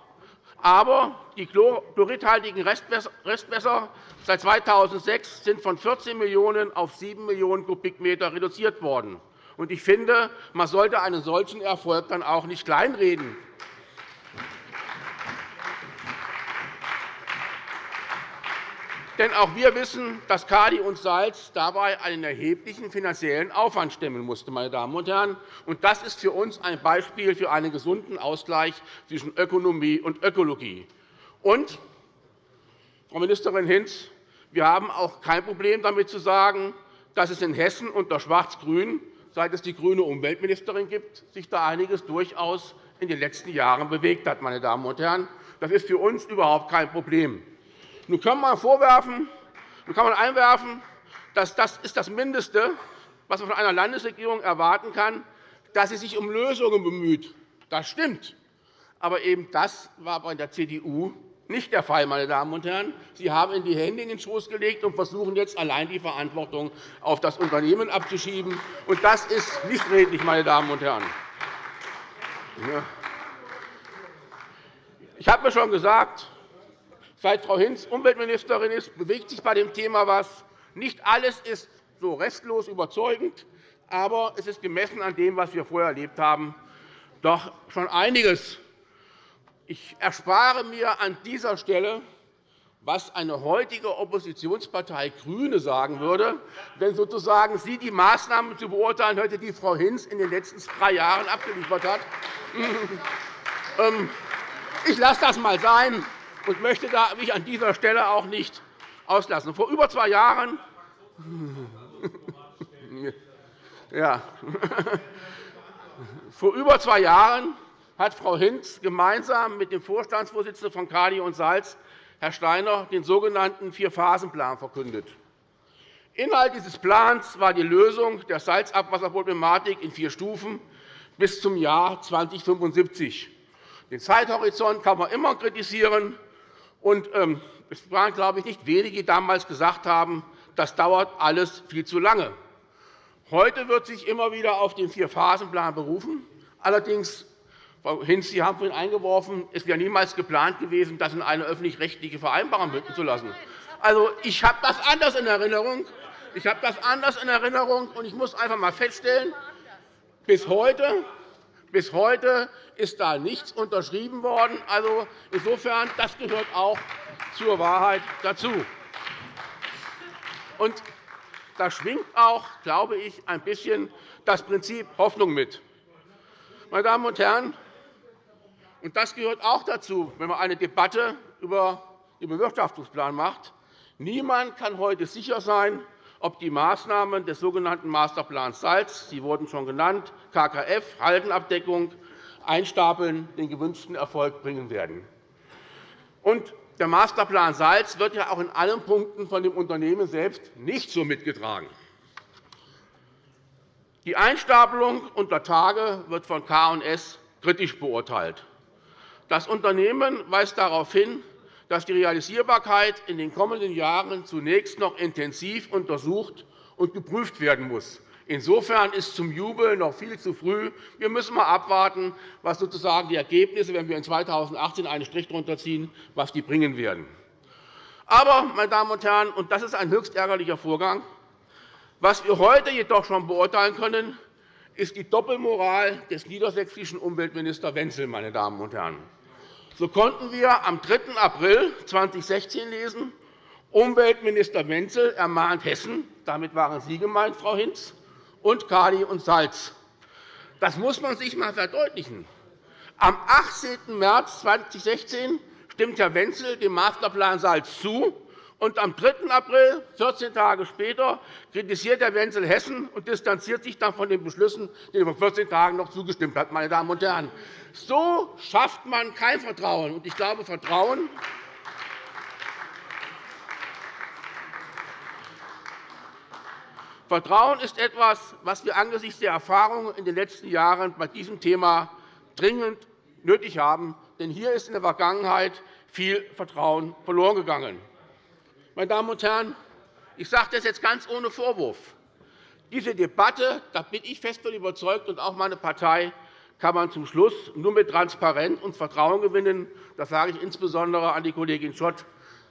Aber die chloridhaltigen Restwässer seit 2006 sind von 14 Millionen auf 7 Millionen Kubikmeter reduziert worden. Ich finde, man sollte einen solchen Erfolg dann auch nicht kleinreden. Denn auch wir wissen, dass Kali und Salz dabei einen erheblichen finanziellen Aufwand stemmen musste. Meine Damen und Herren. das ist für uns ein Beispiel für einen gesunden Ausgleich zwischen Ökonomie und Ökologie. Und, Frau Ministerin Hinz, wir haben auch kein Problem damit zu sagen, dass es in Hessen unter Schwarz-Grün, seit es die grüne Umweltministerin gibt, sich da einiges durchaus in den letzten Jahren bewegt hat. Meine Damen und Herren. Das ist für uns überhaupt kein Problem. Nun kann man vorwerfen, nun kann man einwerfen, dass das ist das Mindeste, was man von einer Landesregierung erwarten kann, dass sie sich um Lösungen bemüht. Das stimmt. Aber eben das war bei der CDU nicht der Fall. Meine Damen und Herren. Sie haben in die Hände in den Schoß gelegt und versuchen jetzt allein die Verantwortung auf das Unternehmen abzuschieben. Und das ist nicht redlich. Meine Damen und Herren. Ich habe mir schon gesagt, Seit Frau Hinz Umweltministerin ist, bewegt sich bei dem Thema etwas. Nicht alles ist so restlos überzeugend, aber es ist gemessen an dem, was wir vorher erlebt haben, doch schon einiges. Ich erspare mir an dieser Stelle, was eine heutige Oppositionspartei GRÜNE sagen würde, wenn sozusagen sie die Maßnahmen zu beurteilen hätte, die Frau Hinz in den letzten drei Jahren abgeliefert hat. [laughs] Ähm, ich lasse das einmal sein und möchte mich an dieser Stelle auch nicht auslassen. Vor über zwei Jahren [laughs] ja. [laughs] Vor über zwei Jahren hat Frau Hinz gemeinsam mit dem Vorstandsvorsitzenden von Kali und Salz, Herr Steiner, den sogenannten Vier-Phasen-Plan verkündet. Inhalt dieses Plans war die Lösung der Salzabwasserproblematik in vier Stufen bis zum Jahr 2075. Den Zeithorizont kann man immer kritisieren. Und, ähm, es waren, glaube ich, nicht wenige, die damals gesagt haben, das dauert alles viel zu lange. Heute wird sich immer wieder auf den Vier-Phasen-Plan berufen. Allerdings, Frau Hinz, Sie haben vorhin eingeworfen, es wäre niemals geplant gewesen, das in eine öffentlich-rechtliche Vereinbarung münden zu lassen. Also, ich habe das anders in Erinnerung. Ich habe das anders in Erinnerung, und ich muss einfach einmal feststellen, bis heute bis heute ist da nichts unterschrieben worden. Also, insofern, das gehört auch zur Wahrheit dazu. Und da schwingt auch, glaube ich, ein bisschen das Prinzip Hoffnung mit. Meine Damen und Herren, und das gehört auch dazu, wenn man eine Debatte über den Bewirtschaftungsplan macht. Niemand kann heute sicher sein, ob die Maßnahmen des sogenannten Masterplans Salz, Sie wurden schon genannt, KKF, Haldenabdeckung, Einstapeln, den gewünschten Erfolg bringen werden. Und der Masterplan Salz wird ja auch in allen Punkten von dem Unternehmen selbst nicht so mitgetragen. Die Einstapelung unter Tage wird von K&S kritisch beurteilt. Das Unternehmen weist darauf hin, dass die Realisierbarkeit in den kommenden Jahren zunächst noch intensiv untersucht und geprüft werden muss. Insofern ist zum Jubel noch viel zu früh. Wir müssen einmal abwarten, was sozusagen die Ergebnisse, wenn wir in 2018 einen Strich darunter ziehen, was die bringen werden. Aber, meine Damen und Herren, und das ist ein höchst ärgerlicher Vorgang, was wir heute jedoch schon beurteilen können, ist die Doppelmoral des niedersächsischen Umweltministers Wenzell. Meine Damen und Herren. So konnten wir am 3. April 2016 lesen, Umweltminister Wenzell ermahnt Hessen, damit waren Sie gemeint, Frau Hinz, und Kali und Salz. Das muss man sich einmal verdeutlichen. Am 18. März 2016 stimmt Herr Wenzell dem Masterplan Salz zu, Und am 3. April, 14 Tage später, kritisiert Herr Wenzel Hessen und distanziert sich dann von den Beschlüssen, denen er vor 14 Tagen noch zugestimmt hat. Meine Damen und Herren. So schafft man kein Vertrauen. Ich glaube, Vertrauen Vertrauen ist etwas, was wir angesichts der Erfahrungen in den letzten Jahren bei diesem Thema dringend nötig haben. Denn hier ist in der Vergangenheit viel Vertrauen verloren gegangen. Meine Damen und Herren, ich sage das jetzt ganz ohne Vorwurf. Diese Debatte, da bin ich fest davon überzeugt, und auch meine Partei, kann man zum Schluss nur mit Transparenz und Vertrauen gewinnen. Das sage ich insbesondere an die Kollegin Schott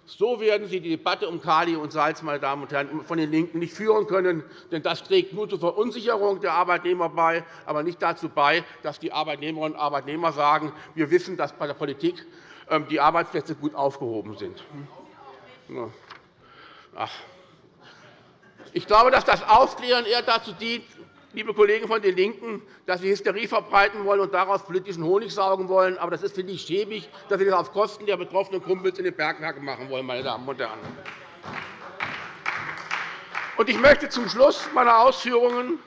so werden Sie die Debatte um Kali und Salz meine Damen und Herren, von den LINKEN nicht führen können. Denn das trägt nur zur Verunsicherung der Arbeitnehmer bei, aber nicht dazu bei, dass die Arbeitnehmerinnen und Arbeitnehmer sagen, wir wissen, dass bei der Politik ähm, die Arbeitsplätze gut aufgehoben sind. Ich glaube, dass das Aufklären eher dazu dient, liebe Kollegen von den LINKEN, dass Sie Hysterie verbreiten wollen und daraus politischen Honig saugen wollen. Aber das ist, finde ich, schäbig, dass Sie das auf Kosten der betroffenen Kumpels in den Bergwerken machen wollen. Meine Damen und Herren. Ich möchte zum Schluss meiner Ausführungen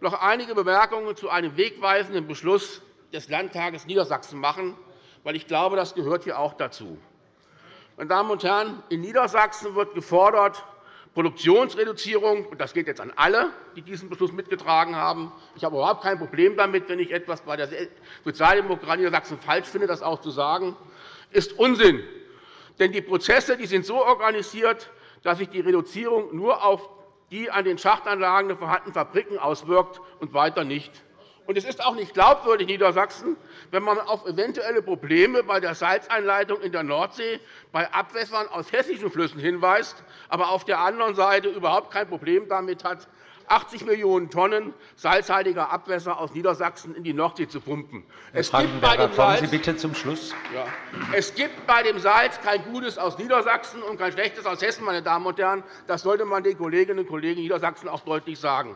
noch einige Bemerkungen zu einem wegweisenden Beschluss des Landtages Niedersachsen machen, weil ich glaube, das gehört hier auch dazu. Meine Damen und Herren, in Niedersachsen wird gefordert, Produktionsreduzierung, und das geht jetzt an alle, die diesen Beschluss mitgetragen haben. Ich habe überhaupt kein Problem damit, wenn ich etwas bei der Sozialdemokratie Niedersachsen falsch finde, das auch zu sagen, ist Unsinn. Denn die Prozesse die sind so organisiert, dass sich die Reduzierung nur auf die an den Schachtanlagen vorhandenen Fabriken auswirkt und weiter nicht. Und es ist auch nicht glaubwürdig, Niedersachsen, wenn man auf eventuelle Probleme bei der Salzeinleitung in der Nordsee bei Abwässern aus hessischen Flüssen hinweist, aber auf der anderen Seite überhaupt kein Problem damit hat, 80 Millionen Tonnen salzhaltiger Abwässer aus Niedersachsen in die Nordsee zu pumpen. Es gibt, bei dem Salz, Sie bitte zum Schluss. Ja, es gibt bei dem Salz kein Gutes aus Niedersachsen und kein Schlechtes aus Hessen. Meine Damen und Herren. Das sollte man den Kolleginnen und Kollegen in Niedersachsen auch deutlich sagen.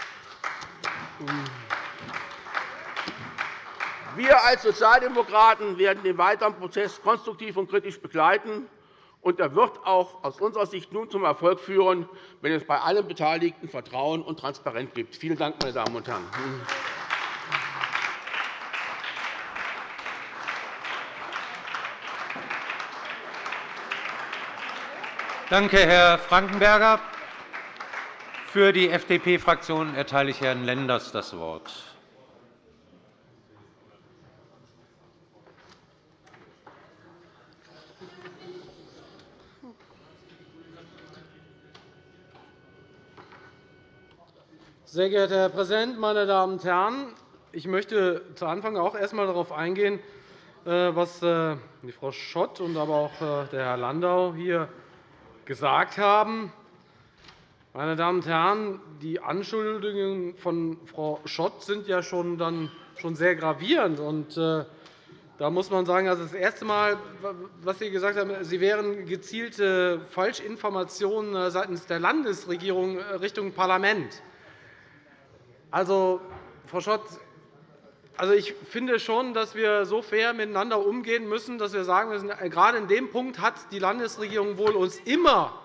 Wir als Sozialdemokraten werden den weiteren Prozess konstruktiv und kritisch begleiten. Und er wird auch aus unserer Sicht nun zum Erfolg führen, wenn es bei allen Beteiligten Vertrauen und Transparenz gibt. Vielen Dank, meine Damen und Herren. Danke, Herr Frankenberger. Für die FDP-Fraktion erteile ich Herrn Lenders das Wort. Sehr geehrter Herr Präsident, meine Damen und Herren! Ich möchte zu Anfang auch erst einmal darauf eingehen, äh, was äh, Frau Schott und aber auch äh, der Herr Landau hier gesagt haben. Meine Damen und Herren, die Anschuldigungen von Frau Schott sind ja schon, dann schon sehr gravierend. Da muss man sagen, also das erste Mal, was Sie gesagt haben, Sie wären gezielte Falschinformationen seitens der Landesregierung Richtung Parlament. Also, Frau Schott, also ich finde schon, dass wir so fair miteinander umgehen müssen, dass wir sagen müssen, äh, gerade in dem Punkt hat die Landesregierung wohl uns immer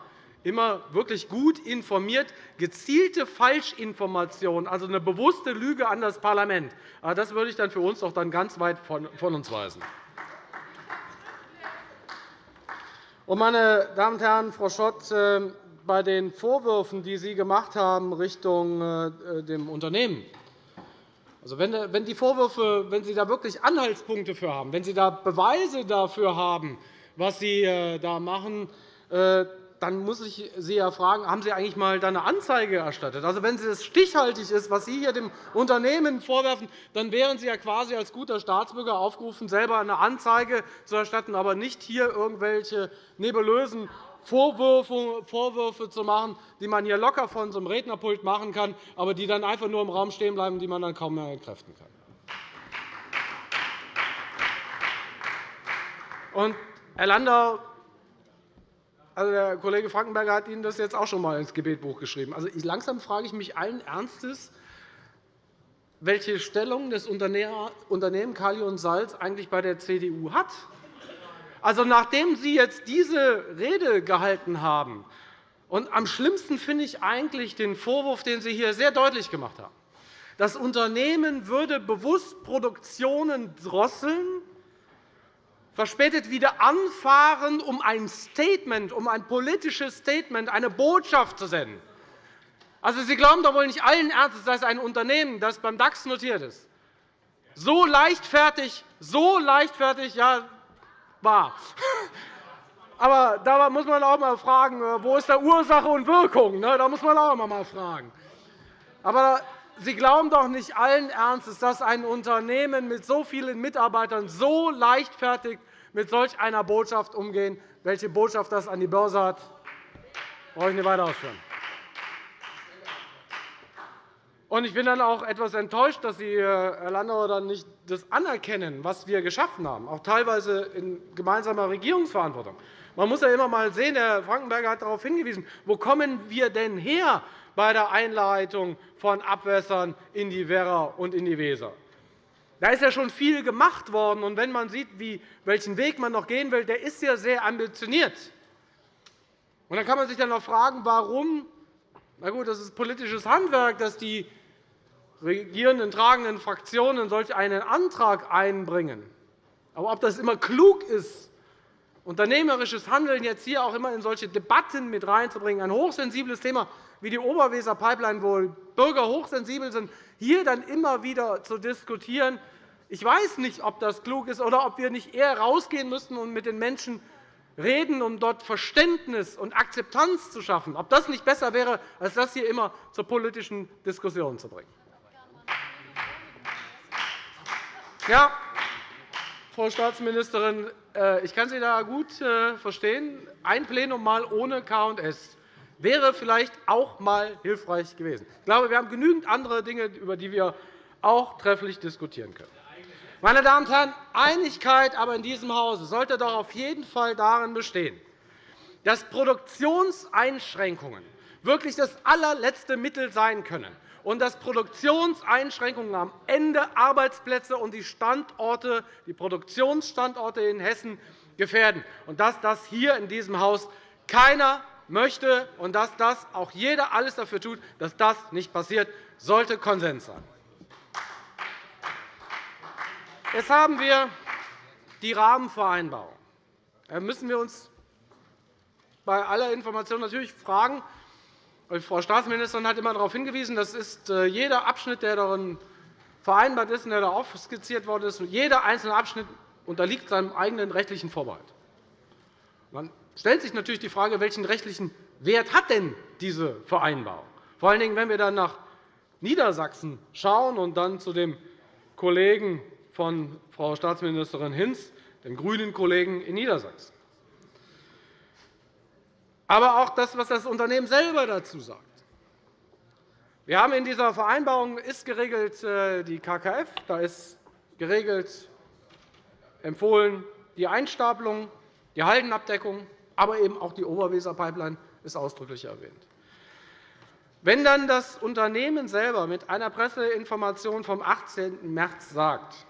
immer wirklich gut informiert, gezielte Falschinformation, also eine bewusste Lüge an das Parlament. Das würde ich dann für uns doch dann ganz weit von uns weisen. Meine Damen und Herren, Frau Schott, ähm, bei den Vorwürfen, die Sie gemacht haben Richtung äh, dem Unternehmen also, wenn die Vorwürfe, wenn Sie da wirklich Anhaltspunkte für haben, wenn Sie da Beweise dafür haben, was Sie äh, da machen, äh, dann muss ich Sie ja fragen, haben Sie eigentlich einmal eine Anzeige erstattet? Also, wenn es stichhaltig ist, was Sie hier dem Unternehmen vorwerfen, dann wären Sie ja quasi als guter Staatsbürger aufgerufen, selber eine Anzeige zu erstatten, aber nicht hier irgendwelche nebulösen Vorwürfe zu machen, die man hier locker von so einem Rednerpult machen kann, aber die dann einfach nur im Raum stehen bleiben, die man dann kaum mehr entkräften kann. Und, Herr Landau, also der Kollege Frankenberger hat Ihnen das jetzt auch schon einmal ins Gebetbuch geschrieben. Also, langsam frage ich mich allen Ernstes, welche Stellung das Unternehmen Kali und Salz eigentlich bei der CDU hat. Also, nachdem Sie jetzt diese Rede gehalten haben, und am schlimmsten finde ich eigentlich den Vorwurf, den Sie hier sehr deutlich gemacht haben. Das Unternehmen würde bewusst Produktionen drosseln, verspätet wieder anfahren, um ein Statement, um ein politisches Statement, eine Botschaft zu senden. Also, Sie glauben doch wohl nicht allen Ernstes, dass ein Unternehmen, das beim DAX notiert ist, so leichtfertig, so leichtfertig ja, war. Aber da muss man auch einmal fragen, äh, wo ist da Ursache und Wirkung? Ne? Da muss man auch einmal fragen. Aber Sie glauben doch nicht allen Ernstes, dass ein Unternehmen mit so vielen Mitarbeitern so leichtfertig mit solch einer Botschaft umgehen. Welche Botschaft das an die Börse hat, brauche ich nicht weiter ausführen. Ich bin dann auch etwas enttäuscht, dass Sie, Herr Landauer, dann nicht das anerkennen, was wir geschaffen haben, auch teilweise in gemeinsamer Regierungsverantwortung. Man muss ja immer einmal sehen, Herr Frankenberger hat darauf hingewiesen, wo kommen wir denn her bei der Einleitung von Abwässern in die Werra und in die Weser? Da ist ja schon viel gemacht worden. Und wenn man sieht, welchen Weg man noch gehen will, der ist ja sehr ambitioniert. Und dann kann man sich dann noch fragen, warum na gut, das ist politisches Handwerk, dass die regierenden tragenden Fraktionen solch einen Antrag einbringen. Aber ob das immer klug ist, unternehmerisches Handeln jetzt hier auch immer in solche Debatten mit reinzubringen, ein hochsensibles Thema wie die Oberweser Pipeline, wo Bürger hochsensibel sind, hier dann immer wieder zu diskutieren. Ich weiß nicht, ob das klug ist oder ob wir nicht eher rausgehen müssten und mit den Menschen reden, um dort Verständnis und Akzeptanz zu schaffen. Ob das nicht besser wäre, als das hier immer zur politischen Diskussion zu bringen. Ja, Frau Staatsministerin, äh, ich kann Sie da gut äh, verstehen. Ein Plenum mal ohne K&S wäre vielleicht auch einmal hilfreich gewesen. Ich glaube, wir haben genügend andere Dinge, über die wir auch trefflich diskutieren können. Meine Damen und Herren, Einigkeit aber in diesem Hause sollte doch auf jeden Fall darin bestehen, dass Produktionseinschränkungen wirklich das allerletzte Mittel sein können und dass Produktionseinschränkungen am Ende Arbeitsplätze und die, Standorte, die Produktionsstandorte in Hessen gefährden, und dass das hier in diesem Haus keiner möchte und dass das auch jeder alles dafür tut, dass das nicht passiert, sollte Konsens sein. Jetzt haben wir die Rahmenvereinbarung. Da müssen wir uns bei aller Information natürlich fragen, Frau Staatsministerin hat immer darauf hingewiesen, das ist äh, jeder Abschnitt, der darin vereinbart ist und der da aufskizziert worden ist, jeder einzelne Abschnitt unterliegt seinem eigenen rechtlichen Vorbehalt. Man stellt sich natürlich die Frage, welchen rechtlichen Wert hat denn diese Vereinbarung? Vor allen Dingen, wenn wir dann nach Niedersachsen schauen und dann zu dem Kollegen von Frau Staatsministerin Hinz, dem grünen Kollegen in Niedersachsen aber auch das, was das Unternehmen selber dazu sagt. Wir haben in dieser Vereinbarung ist geregelt äh, die KKF, da ist geregelt empfohlen die Einstapelung, die Haldenabdeckung, aber eben auch die Oberweser-Pipeline ist ausdrücklich erwähnt. Wenn dann das Unternehmen selber mit einer Presseinformation vom 18. März sagt,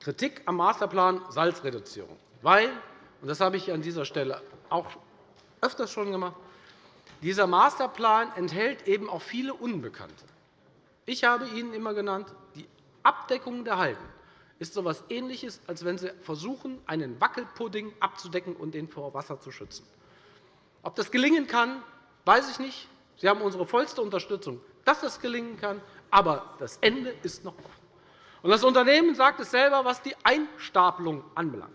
Kritik am Masterplan Salzreduzierung, weil, und das habe ich an dieser Stelle auch öfters schon gemacht. Dieser Masterplan enthält eben auch viele Unbekannte. Ich habe Ihnen immer genannt, die Abdeckung der Halden ist so etwas Ähnliches, als wenn Sie versuchen, einen Wackelpudding abzudecken und den vor Wasser zu schützen. Ob das gelingen kann, weiß ich nicht. Sie haben unsere vollste Unterstützung, dass das gelingen kann. Aber das Ende ist noch offen. Das Unternehmen sagt es selber, was die Einstapelung anbelangt.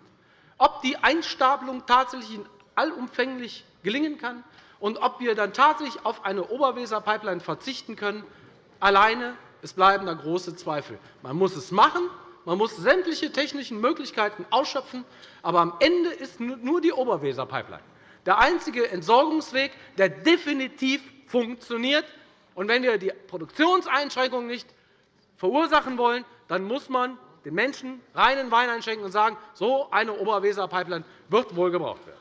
Ob die Einstapelung tatsächlich allumfänglich gelingen kann und ob wir dann tatsächlich auf eine Oberweser-Pipeline verzichten können. Alleine es bleiben da große Zweifel. Man muss es machen, man muss sämtliche technischen Möglichkeiten ausschöpfen, aber am Ende ist nur die Oberweser-Pipeline der einzige Entsorgungsweg, der definitiv funktioniert. Und wenn wir die Produktionseinschränkungen nicht verursachen wollen, dann muss man den Menschen reinen Wein einschenken und sagen, so eine Oberweser-Pipeline wird wohl gebraucht werden.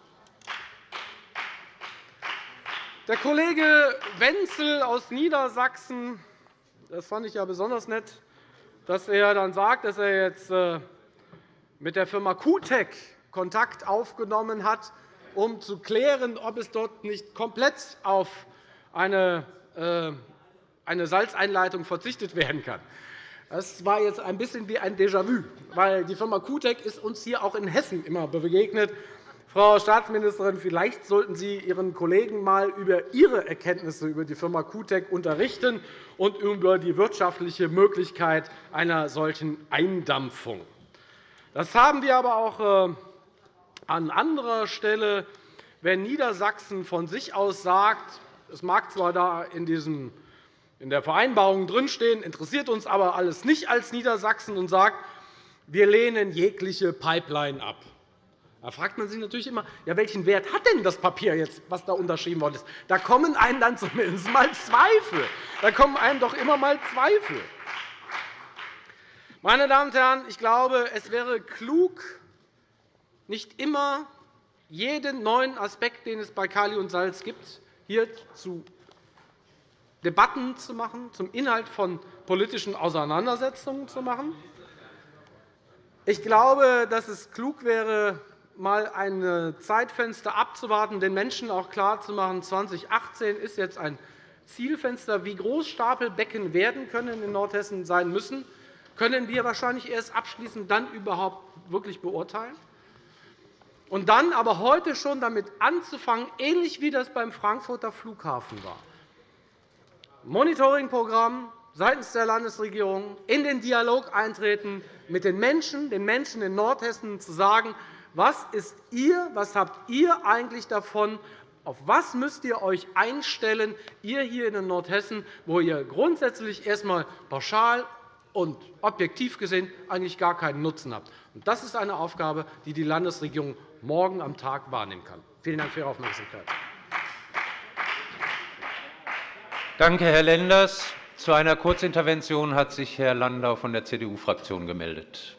Der Kollege Wenzel aus Niedersachsen, das fand ich ja besonders nett, dass er dann sagt, dass er jetzt äh, mit der Firma QTEC Kontakt aufgenommen hat, um zu klären, ob es dort nicht komplett auf eine äh, eine Salzeinleitung verzichtet werden kann. Das war jetzt ein bisschen wie ein Déjà-vu, weil die Firma Kutec ist uns hier auch in Hessen immer begegnet. Frau Staatsministerin, vielleicht sollten Sie Ihren Kollegen einmal über Ihre Erkenntnisse über die Firma Kutec unterrichten und über die wirtschaftliche Möglichkeit einer solchen Eindampfung. Das haben wir aber auch äh, an anderer Stelle, wenn Niedersachsen von sich aus sagt, es mag zwar da in diesem in der Vereinbarung drinstehen, interessiert uns aber alles nicht als Niedersachsen und sagt, wir lehnen jegliche Pipeline ab. Da fragt man sich natürlich immer, ja, welchen Wert hat denn das Papier jetzt, was da unterschrieben worden ist? Da kommen einem dann zumindest mal Zweifel. Da kommen einem doch immer mal Zweifel. Meine Damen und Herren, ich glaube, es wäre klug, nicht immer jeden neuen Aspekt, den es bei Kali und Salz gibt, hier zu Debatten zu machen, zum Inhalt von politischen Auseinandersetzungen zu machen. Ich glaube, dass es klug wäre, einmal ein Zeitfenster abzuwarten, den Menschen auch klarzumachen, 2018 ist jetzt ein Zielfenster. Wie groß Stapelbecken werden können in Nordhessen sein müssen, können wir wahrscheinlich erst abschließend dann überhaupt wirklich beurteilen. Und dann aber heute schon damit anzufangen, ähnlich wie das beim Frankfurter Flughafen war, Monitoringprogramm seitens der Landesregierung in den Dialog eintreten, mit den Menschen, den Menschen in Nordhessen zu sagen, was ist ihr, was habt ihr eigentlich davon, auf was müsst ihr euch einstellen, ihr hier in Nordhessen, wo ihr grundsätzlich erst einmal pauschal und objektiv gesehen eigentlich gar keinen Nutzen habt. Das ist eine Aufgabe, die die Landesregierung morgen am Tag wahrnehmen kann. Vielen Dank für Ihre Aufmerksamkeit. Danke, Herr Lenders. Zu einer Kurzintervention hat sich Herr Landau von der CDU-Fraktion gemeldet.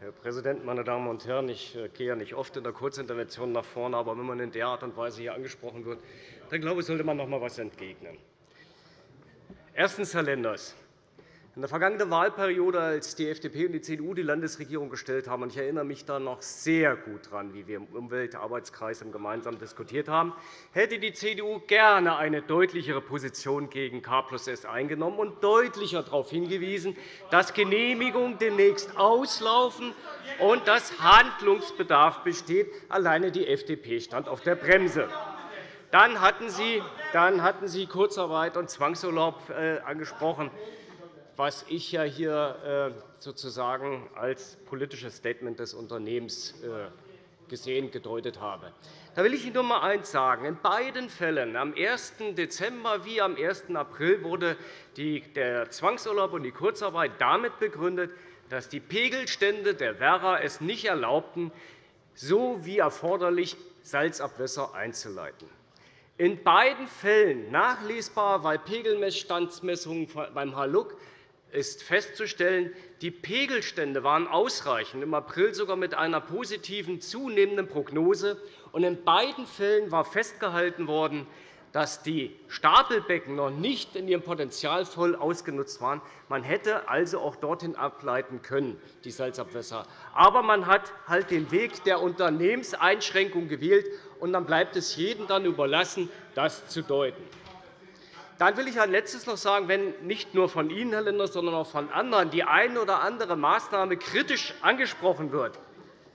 Herr Präsident, meine Damen und Herren! Ich äh, gehe ja nicht oft in der Kurzintervention nach vorne, aber wenn man in der Art und Weise hier angesprochen wird, dann glaube ich, sollte man noch einmal etwas entgegnen. Erstens, Herr Lenders. In der vergangenen Wahlperiode, als die FDP und die CDU die Landesregierung gestellt haben, und ich erinnere mich da noch sehr gut daran, wie wir im Umweltarbeitskreis gemeinsam diskutiert haben, hätte die CDU gerne eine deutlichere Position gegen K plus S eingenommen und deutlicher darauf hingewiesen, dass Genehmigungen demnächst auslaufen und dass Handlungsbedarf besteht. Alleine die FDP stand auf der Bremse. Dann hatten Sie, dann hatten Sie Kurzarbeit und Zwangsurlaub äh, angesprochen, was ich ja hier äh, sozusagen als politisches Statement des Unternehmens äh, gesehen gedeutet habe. Da will ich Ihnen nur einmal eines sagen. In beiden Fällen, am 1. Dezember wie am 1. April, wurde der Zwangsurlaub und die Kurzarbeit damit begründet, dass die Pegelstände der Werra es nicht erlaubten, so wie erforderlich Salzabwässer einzuleiten. In beiden Fällen nachlesbar bei Pegelmessstandsmessungen beim Haluk ist festzustellen, die Pegelstände waren ausreichend, im April sogar mit einer positiven zunehmenden Prognose. In beiden Fällen war festgehalten worden, dass die Stapelbecken noch nicht in ihrem Potenzial voll ausgenutzt waren. Man hätte also auch dorthin ableiten können, die Salzabwässer. Aber man hat halt den Weg der Unternehmenseinschränkung gewählt, und dann bleibt es jedem dann überlassen, das zu deuten. Dann will ich ein Letztes noch sagen, wenn nicht nur von Ihnen, Herr Lenders, sondern auch von anderen die eine oder andere Maßnahme kritisch angesprochen wird.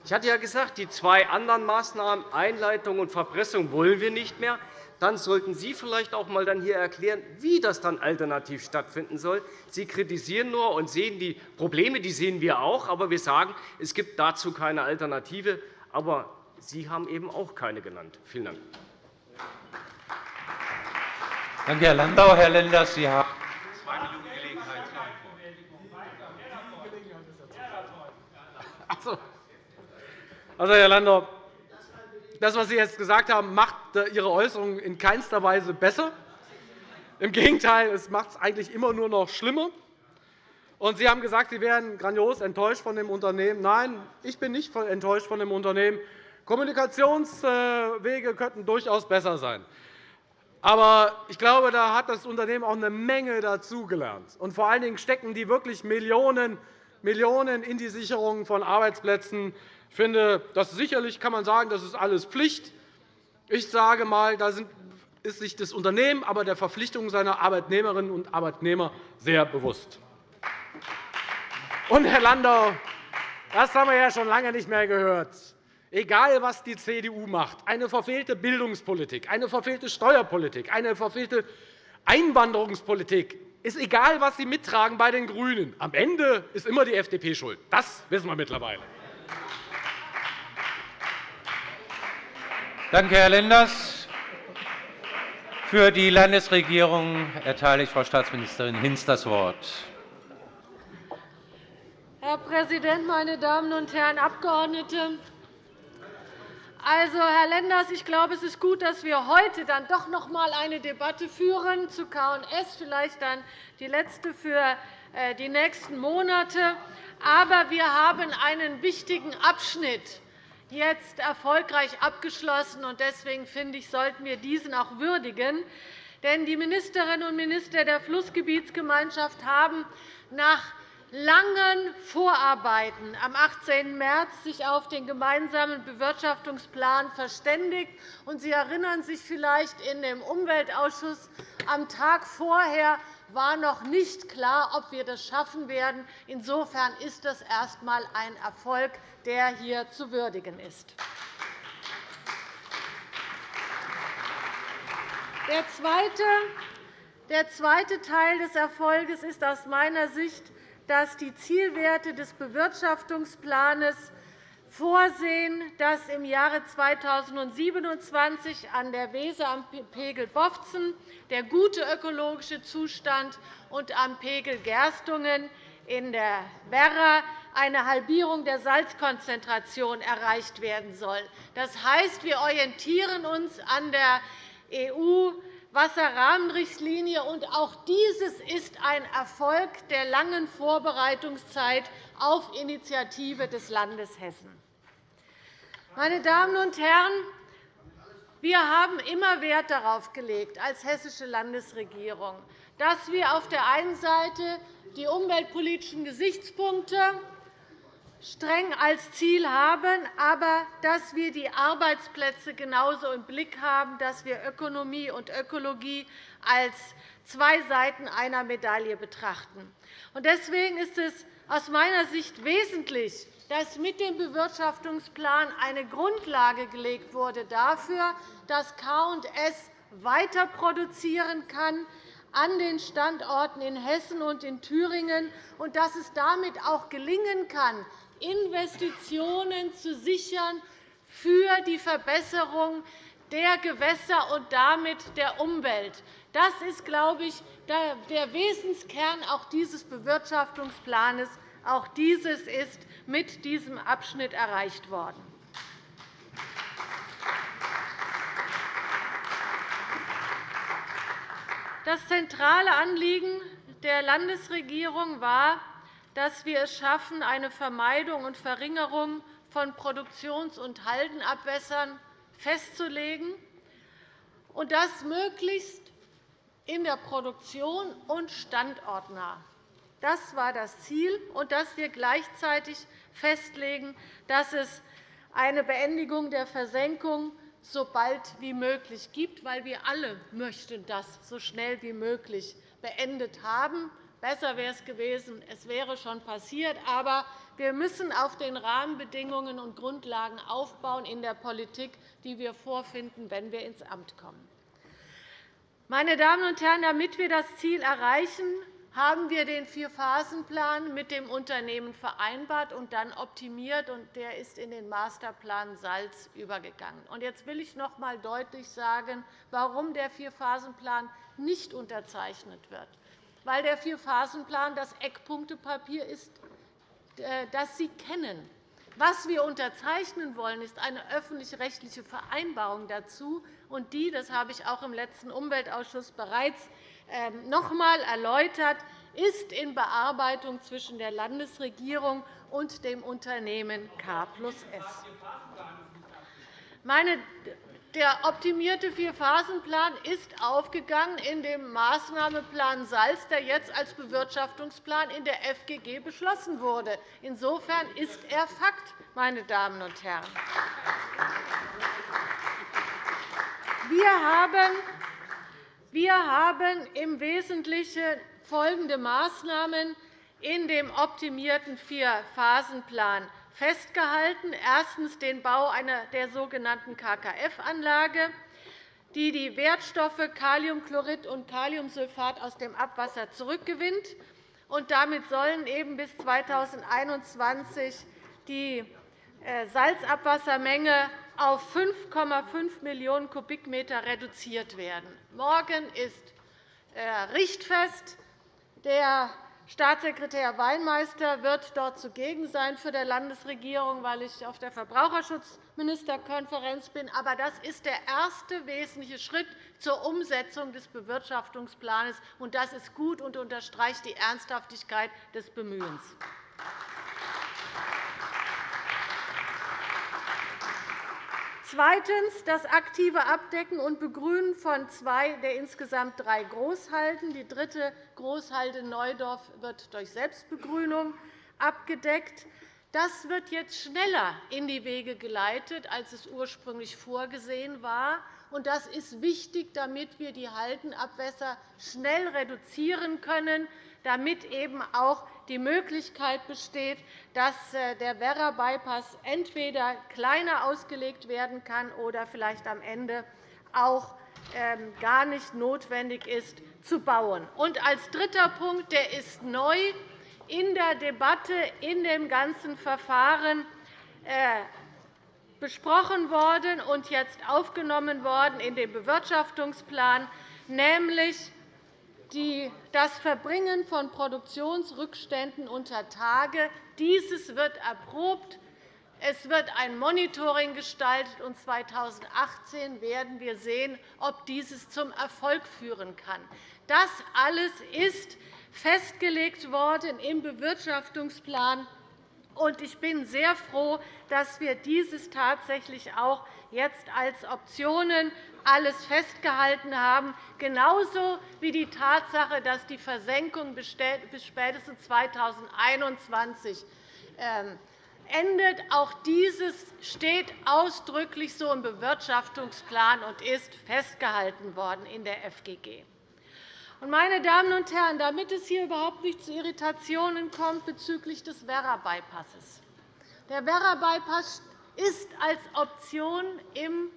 Ich hatte ja gesagt, die zwei anderen Maßnahmen, Einleitung und Verpressung, wollen wir nicht mehr dann sollten Sie vielleicht auch einmal hier erklären, wie das dann alternativ stattfinden soll. Sie kritisieren nur und sehen die Probleme, die sehen wir auch, aber wir sagen, es gibt dazu keine Alternative. Aber Sie haben eben auch keine genannt. Vielen Dank. Danke, Herr Landau. Herr Lenders, Sie haben zwei Minuten Gelegenheit zur Antwort. Also, Herr Landau, das, was Sie jetzt gesagt haben, macht Ihre Äußerungen in keinster Weise besser. Im Gegenteil, es macht es eigentlich immer nur noch schlimmer. Sie haben gesagt, Sie wären grandios enttäuscht von dem Unternehmen. Nein, ich bin nicht enttäuscht von dem Unternehmen. Kommunikationswege könnten durchaus besser sein. Aber ich glaube, da hat das Unternehmen auch eine Menge dazugelernt. Und vor allen Dingen stecken die wirklich Millionen, Millionen in die Sicherung von Arbeitsplätzen. Ich finde, das sicherlich kann man sagen, das ist alles Pflicht. Ich sage einmal, da ist sich das Unternehmen aber der Verpflichtung seiner Arbeitnehmerinnen und Arbeitnehmer sehr bewusst. Und, Herr Landau, das haben wir ja schon lange nicht mehr gehört. Egal, was die CDU macht, eine verfehlte Bildungspolitik, eine verfehlte Steuerpolitik, eine verfehlte Einwanderungspolitik, ist egal, was Sie mittragen bei den GRÜNEN. Am Ende ist immer die FDP schuld. Das wissen wir mittlerweile. Danke, Herr Lenders. Für die Landesregierung erteile ich Frau Staatsministerin Hinz das Wort. Herr Präsident, meine Damen und Herren Abgeordnete! Also, Herr Lenders, ich glaube, es ist gut, dass wir heute dann doch noch einmal eine Debatte führen zu K&S, vielleicht dann die letzte für äh, die nächsten Monate. Aber wir haben einen wichtigen Abschnitt jetzt erfolgreich abgeschlossen. und Deswegen finde ich, sollten wir diesen auch würdigen. Denn die Ministerinnen und Minister der Flussgebietsgemeinschaft haben nach langen Vorarbeiten am 18. März sich auf den gemeinsamen Bewirtschaftungsplan verständigt. Sie erinnern sich vielleicht, in dem Umweltausschuss am Tag vorher war noch nicht klar, ob wir das schaffen werden. Insofern ist das erst einmal ein Erfolg, der hier zu würdigen ist. Der zweite, Teil des Erfolgs ist aus meiner Sicht dass die Zielwerte des Bewirtschaftungsplans vorsehen, dass im Jahre 2027 an der Weser am Pegel Bofzen der gute ökologische Zustand und am Pegel Gerstungen in der Werra eine Halbierung der Salzkonzentration erreicht werden soll. Das heißt, wir orientieren uns an der EU Wasserrahmenrichtlinie. Und auch dieses ist ein Erfolg der langen Vorbereitungszeit auf Initiative des Landes Hessen. Meine Damen und Herren, wir haben immer Wert darauf gelegt, als hessische Landesregierung, dass wir auf der einen Seite die umweltpolitischen Gesichtspunkte streng als Ziel haben, aber dass wir die Arbeitsplätze genauso im Blick haben, dass wir Ökonomie und Ökologie als zwei Seiten einer Medaille betrachten. Deswegen ist es aus meiner Sicht wesentlich, dass mit dem Bewirtschaftungsplan eine Grundlage gelegt wurde dafür, dass K&S weiter produzieren kann an den Standorten in Hessen und in Thüringen und dass es damit auch gelingen kann, Investitionen zu sichern für die Verbesserung der Gewässer und damit der Umwelt. Das ist, glaube ich, der Wesenskern auch dieses Bewirtschaftungsplans. Auch dieses ist mit diesem Abschnitt erreicht worden. Das zentrale Anliegen der Landesregierung war, dass wir es schaffen, eine Vermeidung und Verringerung von Produktions- und Haldenabwässern festzulegen, und das möglichst in der Produktion und standortnah. Das war das Ziel, und dass wir gleichzeitig festlegen, dass es eine Beendigung der Versenkung so bald wie möglich gibt, weil wir alle möchten das so schnell wie möglich beendet haben. Besser wäre es gewesen, es wäre schon passiert. Aber wir müssen auf den Rahmenbedingungen und Grundlagen aufbauen in der Politik, die wir vorfinden, wenn wir ins Amt kommen. Meine Damen und Herren, damit wir das Ziel erreichen, haben wir den Vierphasenplan mit dem Unternehmen vereinbart und dann optimiert. Der ist in den Masterplan Salz übergegangen. Jetzt will ich noch einmal deutlich sagen, warum der Vierphasenplan nicht unterzeichnet wird weil der Vierphasenplan das Eckpunktepapier ist, äh, das Sie kennen. Was wir unterzeichnen wollen, ist eine öffentlich-rechtliche Vereinbarung dazu. Und die, das habe ich auch im letzten Umweltausschuss bereits ähm, noch einmal erläutert, ist in Bearbeitung zwischen der Landesregierung und dem Unternehmen K S. Meine der optimierte Vierphasenplan ist aufgegangen in dem Maßnahmeplan Salz, der jetzt als Bewirtschaftungsplan in der FGG beschlossen wurde. Insofern ist er Fakt, meine Damen und Herren. Wir haben, im Wesentlichen folgende Maßnahmen in dem optimierten Vierphasenplan festgehalten. Erstens den Bau einer der sogenannten KKF-Anlage, die die Wertstoffe Kaliumchlorid und Kaliumsulfat aus dem Abwasser zurückgewinnt. damit sollen eben bis 2021 die äh, Salzabwassermenge auf 5,5 Millionen Kubikmeter reduziert werden. Morgen ist äh, richtfest. Der Staatssekretär Weinmeister wird dort zugegen sein für die Landesregierung, weil ich auf der Verbraucherschutzministerkonferenz bin. Aber das ist der erste wesentliche Schritt zur Umsetzung des Bewirtschaftungsplans. Das ist gut und unterstreicht die Ernsthaftigkeit des Bemühens. Zweitens das aktive Abdecken und Begrünen von zwei der insgesamt drei Großhalden. Die dritte Großhalde Neudorf wird durch Selbstbegrünung abgedeckt. Das wird jetzt schneller in die Wege geleitet, als es ursprünglich vorgesehen war. Das ist wichtig, damit wir die Haldenabwässer schnell reduzieren können, damit eben auch die Möglichkeit besteht, dass äh, der Werra-Bypass entweder kleiner ausgelegt werden kann oder vielleicht am Ende auch ähm, gar nicht notwendig ist, zu bauen. Und als dritter Punkt, der ist neu in der Debatte in dem ganzen Verfahren äh, besprochen worden und jetzt aufgenommen worden in den Bewirtschaftungsplan, nämlich das Verbringen von Produktionsrückständen unter Tage. Dieses wird erprobt. Es wird ein Monitoring gestaltet, und 2018 werden wir sehen, ob dieses zum Erfolg führen kann. Das alles ist festgelegt worden im Bewirtschaftungsplan ich bin sehr froh, dass wir dieses tatsächlich auch jetzt als Optionen alles festgehalten haben, genauso wie die Tatsache, dass die Versenkung bis spätestens 2021 ähm, endet. Auch dieses steht ausdrücklich so im Bewirtschaftungsplan und ist festgehalten worden in der FGG. Meine Damen und Herren, damit es hier überhaupt nicht zu Irritationen kommt bezüglich des Werra-Bypasses. Der Werra-Bypass ist als Option im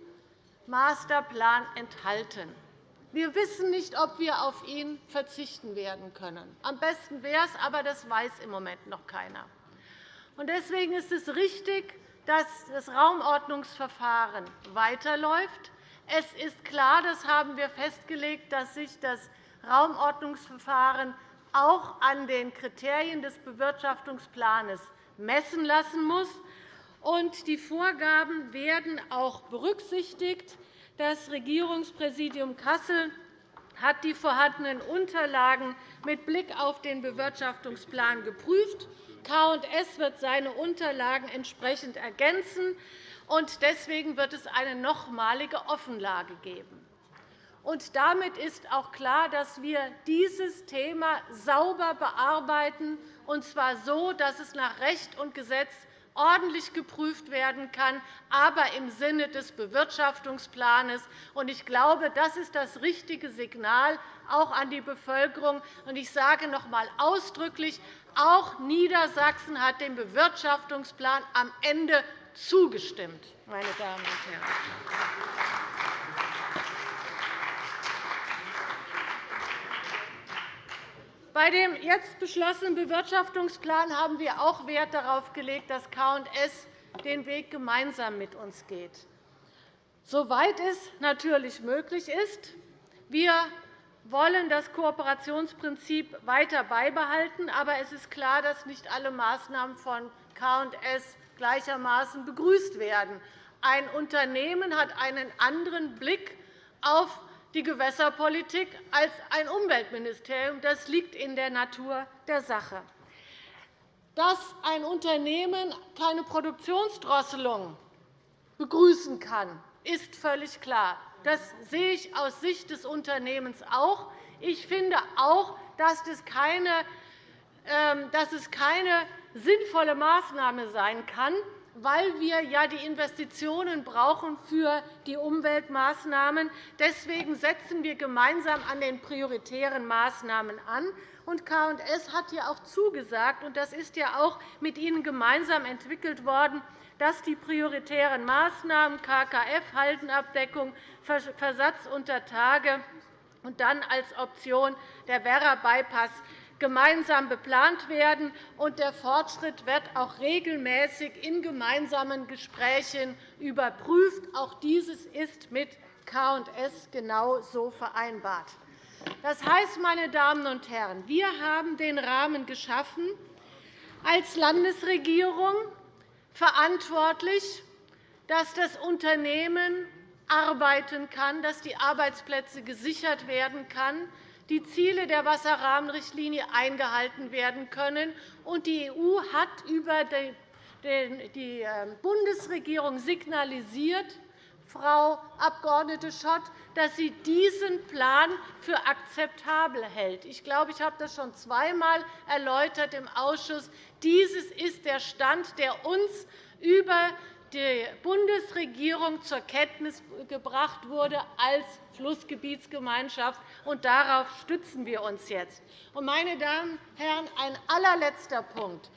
Masterplan enthalten. Wir wissen nicht, ob wir auf ihn verzichten werden können. Am besten wäre es, aber das weiß im Moment noch keiner. Deswegen ist es richtig, dass das Raumordnungsverfahren weiterläuft. Es ist klar, das haben wir festgelegt, dass sich das Raumordnungsverfahren auch an den Kriterien des Bewirtschaftungsplans messen lassen muss. Die Vorgaben werden auch berücksichtigt. Das Regierungspräsidium Kassel hat die vorhandenen Unterlagen mit Blick auf den Bewirtschaftungsplan geprüft. K&S wird seine Unterlagen entsprechend ergänzen. Deswegen wird es eine nochmalige Offenlage geben. Und damit ist auch klar, dass wir dieses Thema sauber bearbeiten, und zwar so, dass es nach Recht und Gesetz ordentlich geprüft werden kann, aber im Sinne des Bewirtschaftungsplans. Ich glaube, das ist das richtige Signal auch an die Bevölkerung. Ich sage noch einmal ausdrücklich, auch Niedersachsen hat dem Bewirtschaftungsplan am Ende zugestimmt. Meine Damen und Herren. Bei dem jetzt beschlossenen Bewirtschaftungsplan haben wir auch Wert darauf gelegt, dass K&S den Weg gemeinsam mit uns geht, soweit es natürlich möglich ist. Wir wollen das Kooperationsprinzip weiter beibehalten. Aber es ist klar, dass nicht alle Maßnahmen von K&S gleichermaßen begrüßt werden. Ein Unternehmen hat einen anderen Blick auf die Gewässerpolitik als ein Umweltministerium. Das liegt in der Natur der Sache. Dass ein Unternehmen keine Produktionsdrosselung begrüßen kann, ist völlig klar. Das sehe ich aus Sicht des Unternehmens auch. Ich finde auch, dass es keine, ähm, dass es keine sinnvolle Maßnahme sein kann, weil wir ja die Investitionen brauchen für die Umweltmaßnahmen. Deswegen setzen wir gemeinsam an den prioritären Maßnahmen an. Und K&S hat ja auch zugesagt, und das ist ja auch mit Ihnen gemeinsam entwickelt worden, dass die prioritären Maßnahmen KKF, Haltenabdeckung, Versatz unter Tage und dann als Option der Werra-Bypass gemeinsam beplant werden. und Der Fortschritt wird auch regelmäßig in gemeinsamen Gesprächen überprüft. Auch dieses ist mit K&S genau so vereinbart. Das heißt, meine Damen und Herren, wir haben den Rahmen geschaffen, als Landesregierung verantwortlich, dass das Unternehmen arbeiten kann, dass die Arbeitsplätze gesichert werden können, die Ziele der Wasserrahmenrichtlinie eingehalten werden können. Und die EU hat über die ähm, Bundesregierung signalisiert, Frau Abg. Schott, dass sie diesen Plan für akzeptabel hält. Ich glaube, ich habe das schon zweimal erläutert im Ausschuss. Dieses ist der Stand, der uns über die Bundesregierung zur Kenntnis gebracht wurde als Flussgebietsgemeinschaft. Und darauf stützen wir uns jetzt. Meine Damen und Herren, ein allerletzter Punkt.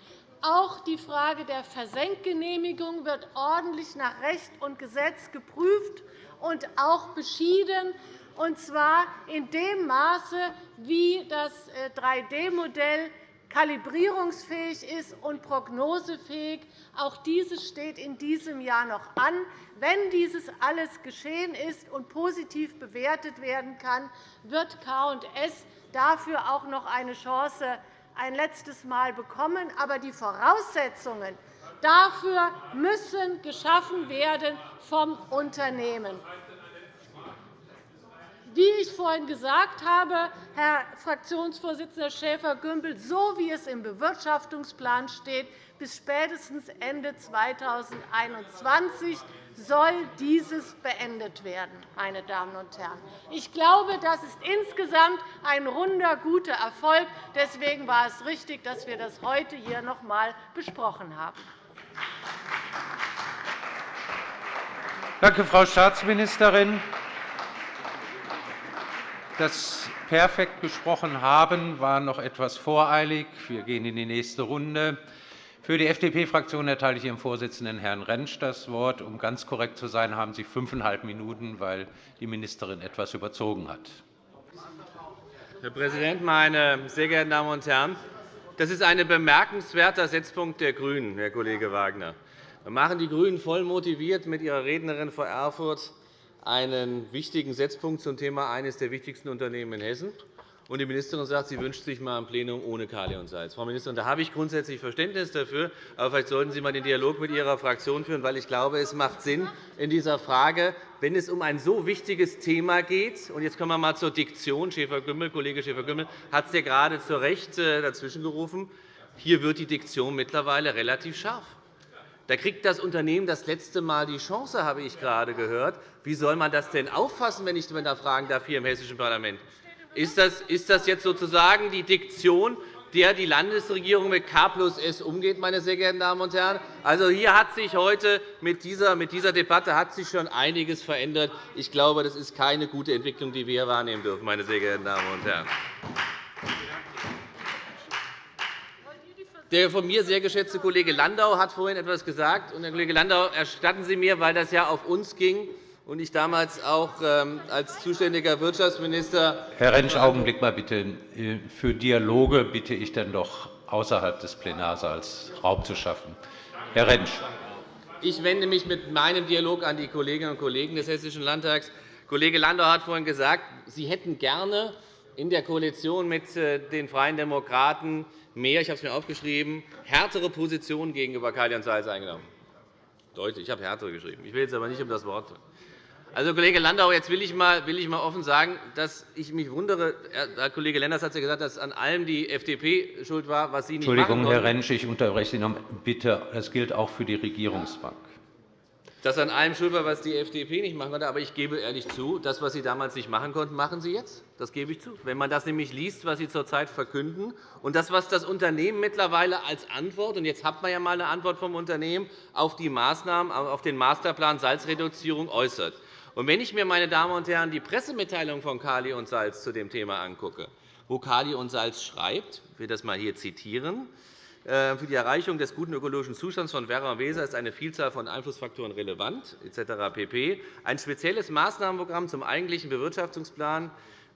Auch die Frage der Versenkgenehmigung wird ordentlich nach Recht und Gesetz geprüft und auch beschieden, und zwar in dem Maße, wie das 3D-Modell äh, kalibrierungsfähig ist und prognosefähig. Auch dieses steht in diesem Jahr noch an. Wenn dieses alles geschehen ist und positiv bewertet werden kann, wird K&S dafür auch noch eine Chance ein letztes Mal bekommen. Aber die Voraussetzungen dafür müssen geschaffen werden vom Unternehmen. Wie ich vorhin gesagt habe, Herr Fraktionsvorsitzender Schäfer-Gümbel, so wie es im Bewirtschaftungsplan steht, bis spätestens Ende 2021 soll dieses beendet werden. Meine Damen und Herren. Ich glaube, das ist insgesamt ein runder, guter Erfolg. Deswegen war es richtig, dass wir das heute hier noch einmal besprochen haben. Danke, Frau Staatsministerin das perfekt gesprochen haben, war noch etwas voreilig. Wir gehen in die nächste Runde. Für die FDP-Fraktion erteile ich Ihrem Vorsitzenden, Herrn Rentsch, das Wort. Um ganz korrekt zu sein, haben Sie fünfeinhalb Minuten, weil die Ministerin etwas überzogen hat. Herr Präsident, meine sehr geehrten Damen und Herren! Das ist ein bemerkenswerter Setzpunkt der GRÜNEN, Herr Kollege Wagner. Wir machen die GRÜNEN voll motiviert mit ihrer Rednerin vor Erfurt einen wichtigen Setzpunkt zum Thema eines der wichtigsten Unternehmen in Hessen. Und die Ministerin sagt, sie wünscht sich einmal ein Plenum ohne Kali und Salz. Frau Ministerin, da habe ich grundsätzlich Verständnis dafür. Aber vielleicht sollten Sie einmal den Dialog mit Ihrer Fraktion führen, weil ich glaube, es macht Sinn in dieser Frage, wenn es um ein so wichtiges Thema geht. Und jetzt kommen wir einmal zur Diktion. Schäfer-Gümbel, Kollege Schäfer-Gümbel hat es ja gerade zu Recht äh, dazwischen gerufen. Hier wird die Diktion mittlerweile relativ scharf. Da kriegt das Unternehmen das letzte Mal die Chance, habe ich gerade gehört. Wie soll man das denn auffassen, wenn ich da fragen darf, hier im Hessischen Parlament? Ist das, jetzt sozusagen die Diktion, der die Landesregierung mit K plus S umgeht, meine sehr geehrten Damen und Herren? Also, hier hat sich heute mit dieser, mit dieser Debatte hat sich schon einiges verändert. Ich glaube, das ist keine gute Entwicklung, die wir hier wahrnehmen dürfen, meine sehr geehrten Damen und Herren. Der von mir sehr geschätzte Kollege Landau hat vorhin etwas gesagt. Herr Kollege Landau, erstatten Sie mir, weil das ja auf uns ging und ich damals auch ähm, als zuständiger Wirtschaftsminister. Herr Rentsch, Augenblick mal bitte. Für Dialoge bitte ich dann doch außerhalb des Plenarsaals Raum zu schaffen. Herr Rentsch. Ich wende mich mit meinem Dialog an die Kolleginnen und Kollegen des Hessischen Landtags. Kollege Landau hat vorhin gesagt, Sie hätten gerne in der Koalition mit äh, den Freien Demokraten mehr, ich habe es mir aufgeschrieben, härtere Positionen gegenüber Kalian Salz eingenommen. Deutlich, ich habe härtere geschrieben. Ich will jetzt aber nicht um das Wort. Also, Kollege Landau, jetzt will ich mal, will ich mal offen sagen, dass ich mich wundere. Herr Kollege Lenders hat ja gesagt, dass an allem die FDP schuld war, was Sie nicht Entschuldigung, machen Herr Rentsch, ich unterbreche Sie noch. Bitte, das gilt auch für die Regierungsbank dass an allem schuld war, was die FDP nicht machen konnte. Aber ich gebe ehrlich zu, das, was Sie damals nicht machen konnten, machen Sie jetzt. Das gebe ich zu. Wenn man das nämlich liest, was Sie zurzeit verkünden, und das, was das Unternehmen mittlerweile als Antwort, und jetzt hat man ja einmal eine Antwort vom Unternehmen, auf die Maßnahmen, auf den Masterplan Salzreduzierung äußert. Und wenn ich mir, meine Damen und Herren, die Pressemitteilung von Kali und Salz zu dem Thema angucke, wo Kali und Salz schreibt, ich will das einmal hier zitieren, äh, für die Erreichung des guten ökologischen Zustands von Werra und Weser ist eine Vielzahl von Einflussfaktoren relevant, etc. pp. Ein spezielles Maßnahmenprogramm zum eigentlichen Bewirtschaftungsplan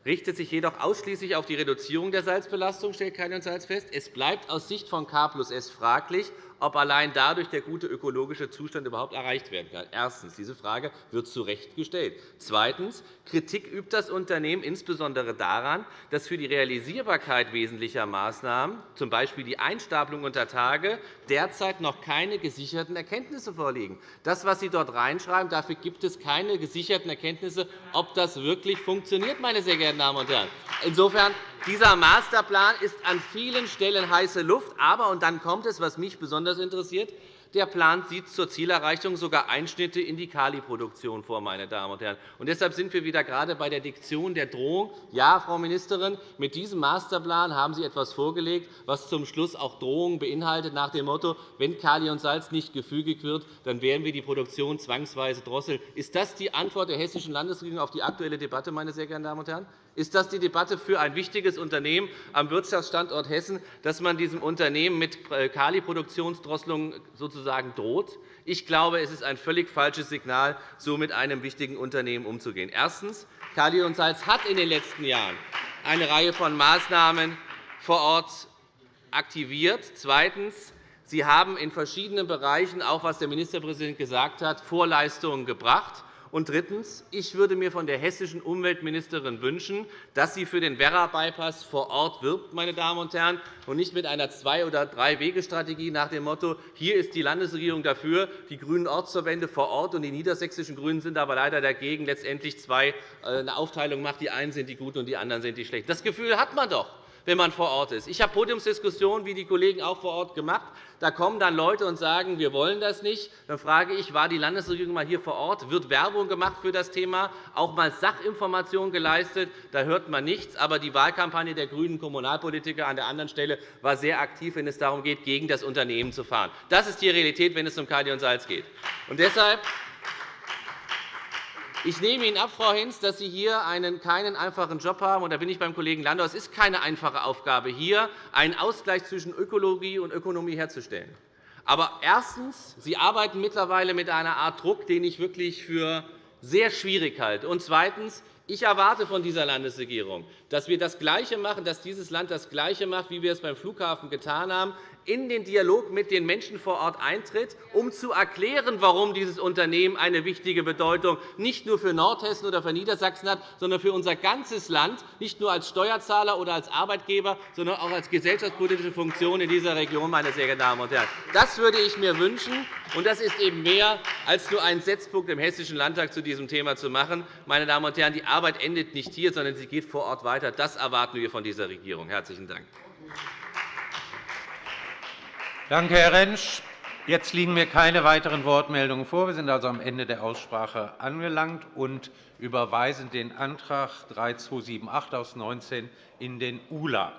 richtet sich jedoch ausschließlich auf die Reduzierung der Salzbelastung, stellt Kali und Salz fest. Es bleibt aus Sicht von K plus S fraglich, ob allein dadurch der gute ökologische Zustand überhaupt erreicht werden kann. Erstens. Diese Frage wird zu Recht gestellt. Zweitens. Kritik übt das Unternehmen insbesondere daran, dass für die Realisierbarkeit wesentlicher Maßnahmen, z. B. die Einstapelung unter Tage, derzeit noch keine gesicherten Erkenntnisse vorliegen. Das, was Sie dort reinschreiben, dafür gibt es keine gesicherten Erkenntnisse, ob das wirklich funktioniert, meine sehr geehrten Damen und Herren. Insofern dieser Masterplan ist an vielen Stellen heiße Luft. Aber, und dann kommt es, was mich besonders interessiert, der Plan sieht zur Zielerreichung sogar Einschnitte in die Kaliproduktion vor. Meine Damen und Herren. Und deshalb sind wir wieder gerade bei der Diktion der Drohung. Ja, Frau Ministerin, mit diesem Masterplan haben Sie etwas vorgelegt, was zum Schluss auch Drohungen beinhaltet, nach dem Motto, wenn Kali und Salz nicht gefügig wird, dann werden wir die Produktion zwangsweise drosseln. Ist das die Antwort der Hessischen Landesregierung auf die aktuelle Debatte? Meine sehr geehrten Damen und Herren? Ist das die Debatte für ein wichtiges Unternehmen am Wirtschaftsstandort Hessen, dass man diesem Unternehmen mit Kaliproduktionsdrosselung sozusagen droht? Ich glaube, es ist ein völlig falsches Signal, so mit einem wichtigen Unternehmen umzugehen. Erstens. Kali und Salz hat in den letzten Jahren eine Reihe von Maßnahmen vor Ort aktiviert. Zweitens. Sie haben in verschiedenen Bereichen, auch was der Ministerpräsident gesagt hat, Vorleistungen gebracht. Und drittens. Ich würde mir von der hessischen Umweltministerin wünschen, dass sie für den Werra-Bypass vor Ort wirbt, meine Damen und Herren, und nicht mit einer Zwei- oder Drei-Wege-Strategie nach dem Motto, hier ist die Landesregierung dafür, die grünen Ortsverbände vor Ort und die niedersächsischen GRÜNEN sind aber leider dagegen, letztendlich zwei, äh, eine Aufteilung macht. Die einen sind die Guten und die anderen sind die Schlechten. Das Gefühl hat man doch wenn man vor Ort ist. Ich habe Podiumsdiskussionen, wie die Kollegen auch vor Ort gemacht. Da kommen dann Leute und sagen, wir wollen das nicht. Dann frage ich, war die Landesregierung einmal hier vor Ort? Wird Werbung gemacht für das Thema? Auch einmal Sachinformation geleistet? Da hört man nichts. Aber die Wahlkampagne der grünen Kommunalpolitiker an der anderen Stelle war sehr aktiv, wenn es darum geht, gegen das Unternehmen zu fahren. Das ist die Realität, wenn es um Kali und Salz geht. Und deshalb ich nehme Ihnen ab, Frau Hinz, dass Sie hier einen, keinen einfachen Job haben. Und da bin ich beim Kollegen Landau. Es ist keine einfache Aufgabe, hier einen Ausgleich zwischen Ökologie und Ökonomie herzustellen. Aber erstens. Sie arbeiten mittlerweile mit einer Art Druck, den ich wirklich für sehr schwierig halte. Und zweitens. Ich erwarte von dieser Landesregierung, dass wir das Gleiche machen, dass dieses Land das Gleiche macht, wie wir es beim Flughafen getan haben, in den Dialog mit den Menschen vor Ort eintritt, um zu erklären, warum dieses Unternehmen eine wichtige Bedeutung nicht nur für Nordhessen oder für Niedersachsen hat, sondern für unser ganzes Land, nicht nur als Steuerzahler oder als Arbeitgeber, sondern auch als gesellschaftspolitische Funktion in dieser Region. Meine sehr geehrten Damen und Herren. Das würde ich mir wünschen, und das ist eben mehr, als nur einen Setzpunkt im Hessischen Landtag zu diesem Thema zu machen. Meine Damen und Herren, die Arbeit endet nicht hier, sondern sie geht vor Ort weiter. Das erwarten wir von dieser Regierung. – Herzlichen Dank. Danke, Herr Rentsch. Jetzt liegen mir keine weiteren Wortmeldungen vor. Wir sind also am Ende der Aussprache angelangt und überweisen den Antrag 3278 aus 19 in den ULA.